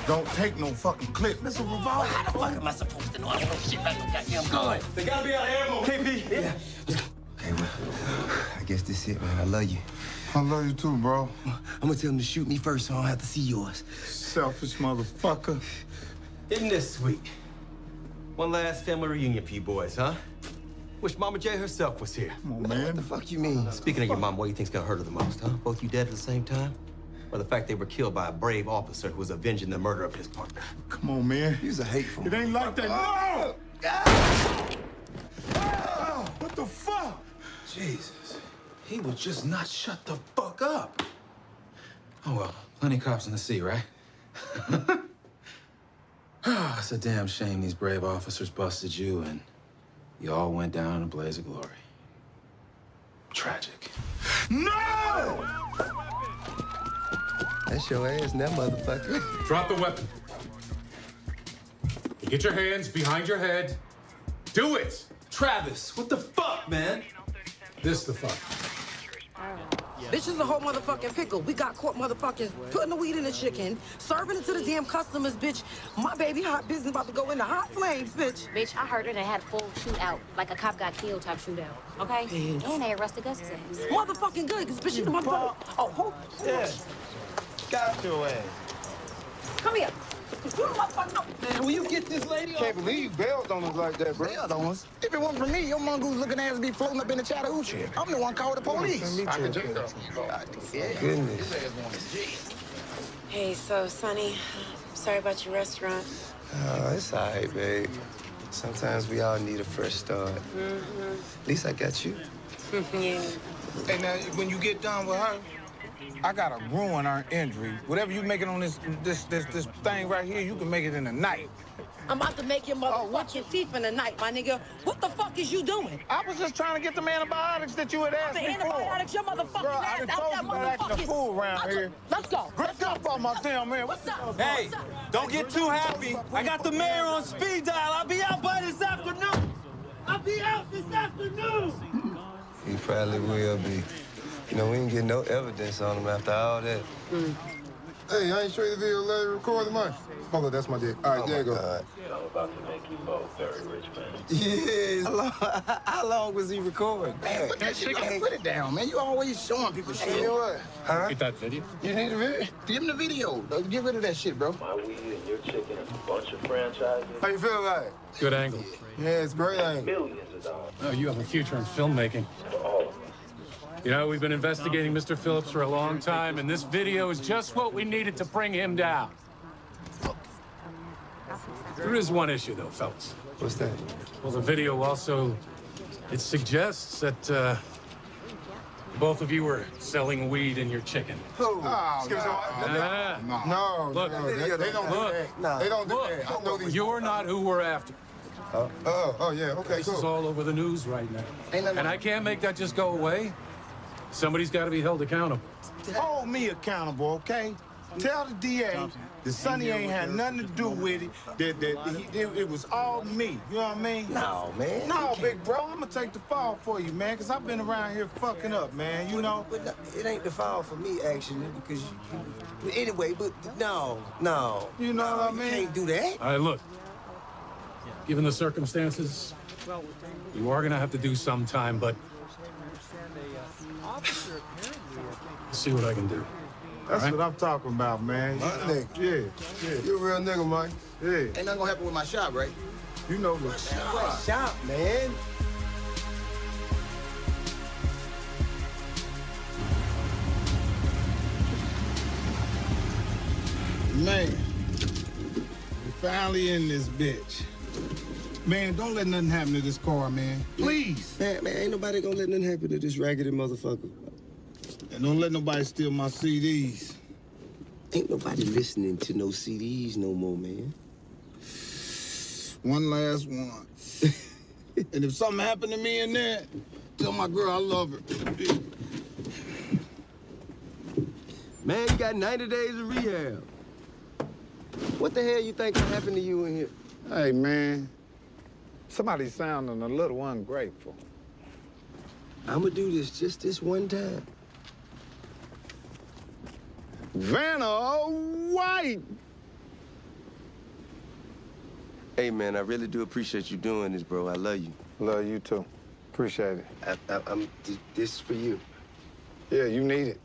[SPEAKER 4] don't take no fucking clip. It's a revolver.
[SPEAKER 5] How the fuck am I supposed to know? I don't know shit about no goddamn gun.
[SPEAKER 16] They gotta be out of ammo, KP.
[SPEAKER 5] Yeah.
[SPEAKER 2] Okay, well, I guess this it, man. I love you.
[SPEAKER 4] I love you too, bro.
[SPEAKER 2] I'm gonna tell him to shoot me first so I don't have to see yours.
[SPEAKER 4] Selfish motherfucker.
[SPEAKER 16] Isn't this sweet? One last family reunion for you boys, huh? Wish Mama J herself was here.
[SPEAKER 4] Come on, man.
[SPEAKER 2] What the fuck you mean?
[SPEAKER 16] Speaking of your mom, what do you think's gonna hurt her the most, huh? Both you dead at the same time? Or the fact they were killed by a brave officer who was avenging the murder of his partner?
[SPEAKER 4] Come on, man.
[SPEAKER 2] You's a hateful.
[SPEAKER 4] It ain't like that. No! Ah! What the fuck?
[SPEAKER 12] Jesus. He will just not shut the fuck up. Oh well, plenty cops in the sea, right? It's a damn shame these brave officers busted you and you all went down in a blaze of glory. Tragic.
[SPEAKER 4] No!
[SPEAKER 2] That's your ass now, motherfucker.
[SPEAKER 29] Drop the weapon. Get your hands behind your head. Do it!
[SPEAKER 16] Travis, what the fuck, man?
[SPEAKER 29] This the fuck.
[SPEAKER 10] Bitch is a whole motherfucking pickle. We got caught motherfuckers putting the weed in the chicken, serving it to the damn customers, bitch. My baby hot business about to go into hot flames, bitch.
[SPEAKER 14] Bitch, I heard it and had a full shootout, like a cop got killed type shootout. Okay? And they arrested Gus's ass.
[SPEAKER 10] Motherfucking good, cause bitch, you the motherfucker. Oh, hold.
[SPEAKER 30] Yeah. Got your ass.
[SPEAKER 10] Come here. You the motherfucker. No.
[SPEAKER 30] Man, will you get this lady
[SPEAKER 4] Can't believe you bailed on us like that, bro.
[SPEAKER 8] Bailed on us. If it wasn't for me, your mongoose looking ass would be floating up in the Chattahoochee. I'm the one called the police.
[SPEAKER 4] I can take that.
[SPEAKER 2] Goodness.
[SPEAKER 15] Hey, so, Sonny, sorry about your restaurant.
[SPEAKER 2] Oh, it's all right, babe. Sometimes we all need a fresh start.
[SPEAKER 15] Mm-hmm.
[SPEAKER 2] At least I got you.
[SPEAKER 15] yeah.
[SPEAKER 4] Hey, now, when you get done with her, I gotta ruin her injury. Whatever you make it on this this this this thing right here, you can make it in a night.
[SPEAKER 10] I'm about to make your motherfucking oh, teeth in the night, my nigga. What the fuck is you doing?
[SPEAKER 4] I was just trying to get them antibiotics that you had asked
[SPEAKER 10] The
[SPEAKER 4] me for.
[SPEAKER 10] The antibiotics, your motherfucking
[SPEAKER 4] Bro, I
[SPEAKER 10] ass
[SPEAKER 4] done
[SPEAKER 10] out
[SPEAKER 4] told
[SPEAKER 10] that
[SPEAKER 4] you about acting a fool around
[SPEAKER 10] Let's-
[SPEAKER 4] here.
[SPEAKER 10] Let's go.
[SPEAKER 4] Get up on my damn man.
[SPEAKER 10] What's up?
[SPEAKER 16] Hey,
[SPEAKER 10] What's up?
[SPEAKER 16] don't get too happy. I got the mayor on speed dial. I'll be out by this afternoon. I'll be out this afternoon.
[SPEAKER 2] He probably will be. You know, we ain't get no evidence on him after all that. Mm.
[SPEAKER 26] Hey, I ain't show you the video let me record the money. Hold on, that's my dick. All right, oh there you go.
[SPEAKER 12] I'm about to make you both very rich, man.
[SPEAKER 2] Yeah. How long, how long was he recording?
[SPEAKER 8] Man, put that shit down. Put it down, man. You always showing people shit.
[SPEAKER 2] You know what? Huh?
[SPEAKER 29] Get that video.
[SPEAKER 2] You need a video?
[SPEAKER 8] Give him the video. Get rid of that shit, bro.
[SPEAKER 12] My weed and your chicken and a bunch of franchises.
[SPEAKER 26] How you feel like?
[SPEAKER 29] Good angle.
[SPEAKER 26] Yeah, it's great. Ain't it?
[SPEAKER 12] Millions of dollars
[SPEAKER 29] Oh, you have a future in filmmaking.
[SPEAKER 12] for all of us.
[SPEAKER 29] You know, we've been investigating Mr. Phillips for a long time, and this video is just what we needed to bring him down. There is one issue, though, fellas.
[SPEAKER 2] What's that?
[SPEAKER 29] Well, the video also, it suggests that uh, both of you were selling weed in your chicken.
[SPEAKER 26] Oh,
[SPEAKER 4] no,
[SPEAKER 29] Ah.
[SPEAKER 26] No,
[SPEAKER 29] Look,
[SPEAKER 26] no, they, they don't
[SPEAKER 29] look,
[SPEAKER 26] do that. They don't do that. I know these.
[SPEAKER 29] You're not who we're after.
[SPEAKER 26] Oh, oh, oh, yeah, okay,
[SPEAKER 29] This is all over the news right now.
[SPEAKER 8] Ain't
[SPEAKER 29] And I can't make that just go away. Somebody's got to be held accountable.
[SPEAKER 4] Hold me accountable, okay? Tell the DA that Sonny ain't had nothing to do with it. That, that he, it, it was all me. You know what I mean?
[SPEAKER 2] No, man.
[SPEAKER 4] No, big bro. I'm gonna take the fall for you, man, because I've been around here fucking up, man. You know?
[SPEAKER 2] But no, it ain't the fall for me, actually, because you, you anyway, but no, no.
[SPEAKER 4] You know
[SPEAKER 2] no,
[SPEAKER 4] what I mean?
[SPEAKER 2] you can't do that.
[SPEAKER 29] All right, look. Given the circumstances, you are gonna have to do some time, but see what I can do.
[SPEAKER 4] That's
[SPEAKER 29] All right?
[SPEAKER 4] what I'm talking about, man.
[SPEAKER 2] My nigga.
[SPEAKER 4] Yeah, yeah.
[SPEAKER 2] You a real nigga, Mike.
[SPEAKER 4] Yeah.
[SPEAKER 27] Ain't nothing gonna happen with my shop, right?
[SPEAKER 4] You know the
[SPEAKER 2] Shop, shop, man.
[SPEAKER 4] Man, we finally in this bitch. Man, don't let nothing happen to this car, man. Please.
[SPEAKER 2] Man, man, ain't nobody gonna let nothing happen to this raggedy motherfucker.
[SPEAKER 4] And don't let nobody steal my CDs.
[SPEAKER 2] Ain't nobody listening to no CDs no more, man.
[SPEAKER 4] One last one. and if something happened to me in there, tell my girl I love her.
[SPEAKER 2] Man, you got 90 days of rehab. What the hell you think can happen to you in here?
[SPEAKER 8] Hey, man. Somebody's sounding a little ungrateful.
[SPEAKER 2] I'ma do this just this one time.
[SPEAKER 8] Vanna White!
[SPEAKER 2] Hey, man, I really do appreciate you doing this, bro. I love you.
[SPEAKER 8] Love you too. Appreciate it.
[SPEAKER 2] I, I, I'm, th- this is for you.
[SPEAKER 8] Yeah, you need it.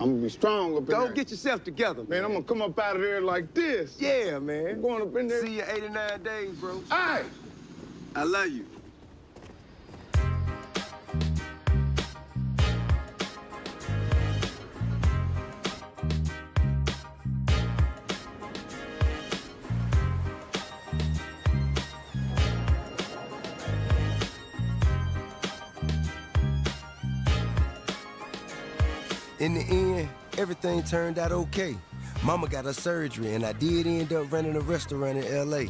[SPEAKER 8] I'm gonna be strong up in
[SPEAKER 2] Go
[SPEAKER 8] there.
[SPEAKER 2] get yourself together,
[SPEAKER 8] Man, I'm gonna come up out of there like this.
[SPEAKER 2] Yeah, man.
[SPEAKER 8] I'm going up in there.
[SPEAKER 2] See you 89 days, bro.
[SPEAKER 8] Hey!
[SPEAKER 2] I love you. In the end, everything turned out okay. Mama got her surgery, and I did end up running a restaurant in L.A.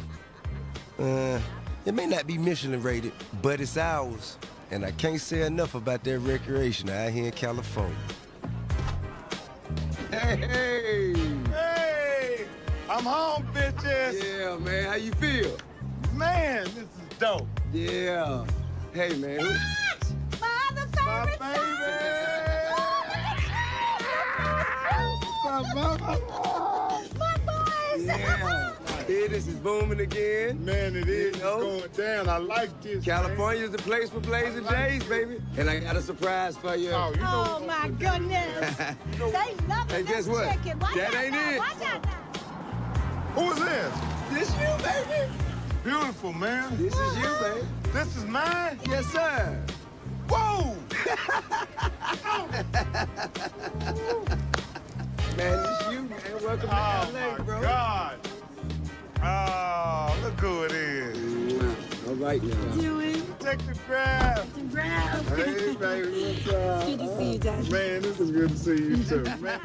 [SPEAKER 2] Uh, it may not be Michelin rated, but it's ours. And I can't say enough about that recreation out here in California.
[SPEAKER 8] Hey, hey! Hey! I'm home, bitches!
[SPEAKER 2] Yeah, man, how you feel?
[SPEAKER 8] Man, this is dope.
[SPEAKER 2] Yeah. Hey, man. who-
[SPEAKER 1] My other favorite
[SPEAKER 8] My baby!
[SPEAKER 1] My boys!
[SPEAKER 2] Yeah. Business is booming again.
[SPEAKER 8] Man, it is
[SPEAKER 2] You know?
[SPEAKER 8] going down. I like this.
[SPEAKER 2] California's the place for blazing days, baby. And I got a surprise for you.
[SPEAKER 8] Oh, you know.
[SPEAKER 1] Oh my goodness! they love
[SPEAKER 2] Hey,
[SPEAKER 1] this
[SPEAKER 2] guess what?
[SPEAKER 1] chicken. Watch
[SPEAKER 2] That
[SPEAKER 1] out
[SPEAKER 2] ain't
[SPEAKER 1] now.
[SPEAKER 2] it.
[SPEAKER 1] Watch out now.
[SPEAKER 8] Who is this?
[SPEAKER 2] This you, baby.
[SPEAKER 8] Beautiful, man.
[SPEAKER 2] This is you, baby.
[SPEAKER 8] This is mine?
[SPEAKER 2] Yes, sir.
[SPEAKER 8] Whoa!
[SPEAKER 2] Man, this you, man. Welcome to
[SPEAKER 8] Oh,
[SPEAKER 2] LA,
[SPEAKER 8] my
[SPEAKER 2] bro.
[SPEAKER 8] God. Oh, look who it is.
[SPEAKER 2] All right now.
[SPEAKER 15] Doing?
[SPEAKER 8] Take the grab.
[SPEAKER 15] Grab.
[SPEAKER 8] Hey, baby, what's up?
[SPEAKER 15] Good to see you, Dad.
[SPEAKER 8] Man, this is good to see you, too. Man.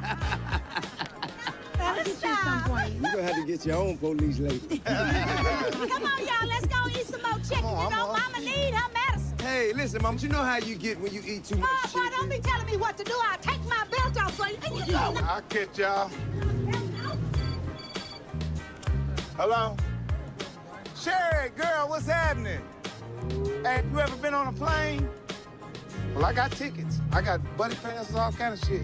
[SPEAKER 15] I'll get you at some point.
[SPEAKER 2] You're gonna have to get your own police lady.
[SPEAKER 1] Come on, y'all. Let's go eat some more chicken.
[SPEAKER 8] on,
[SPEAKER 1] you know,
[SPEAKER 8] I'm on.
[SPEAKER 1] Mama need her medicine.
[SPEAKER 2] Hey, listen, mom, you know how you get when you eat too much
[SPEAKER 1] Oh, boy,
[SPEAKER 2] chicken.
[SPEAKER 1] don't be telling me what to do. I'll take my
[SPEAKER 8] I'll catch y'all. Hello? Sherry, girl, what's happening? Hey, you ever been on a plane? Well, I got tickets. I got buddy passes, all kind of shit.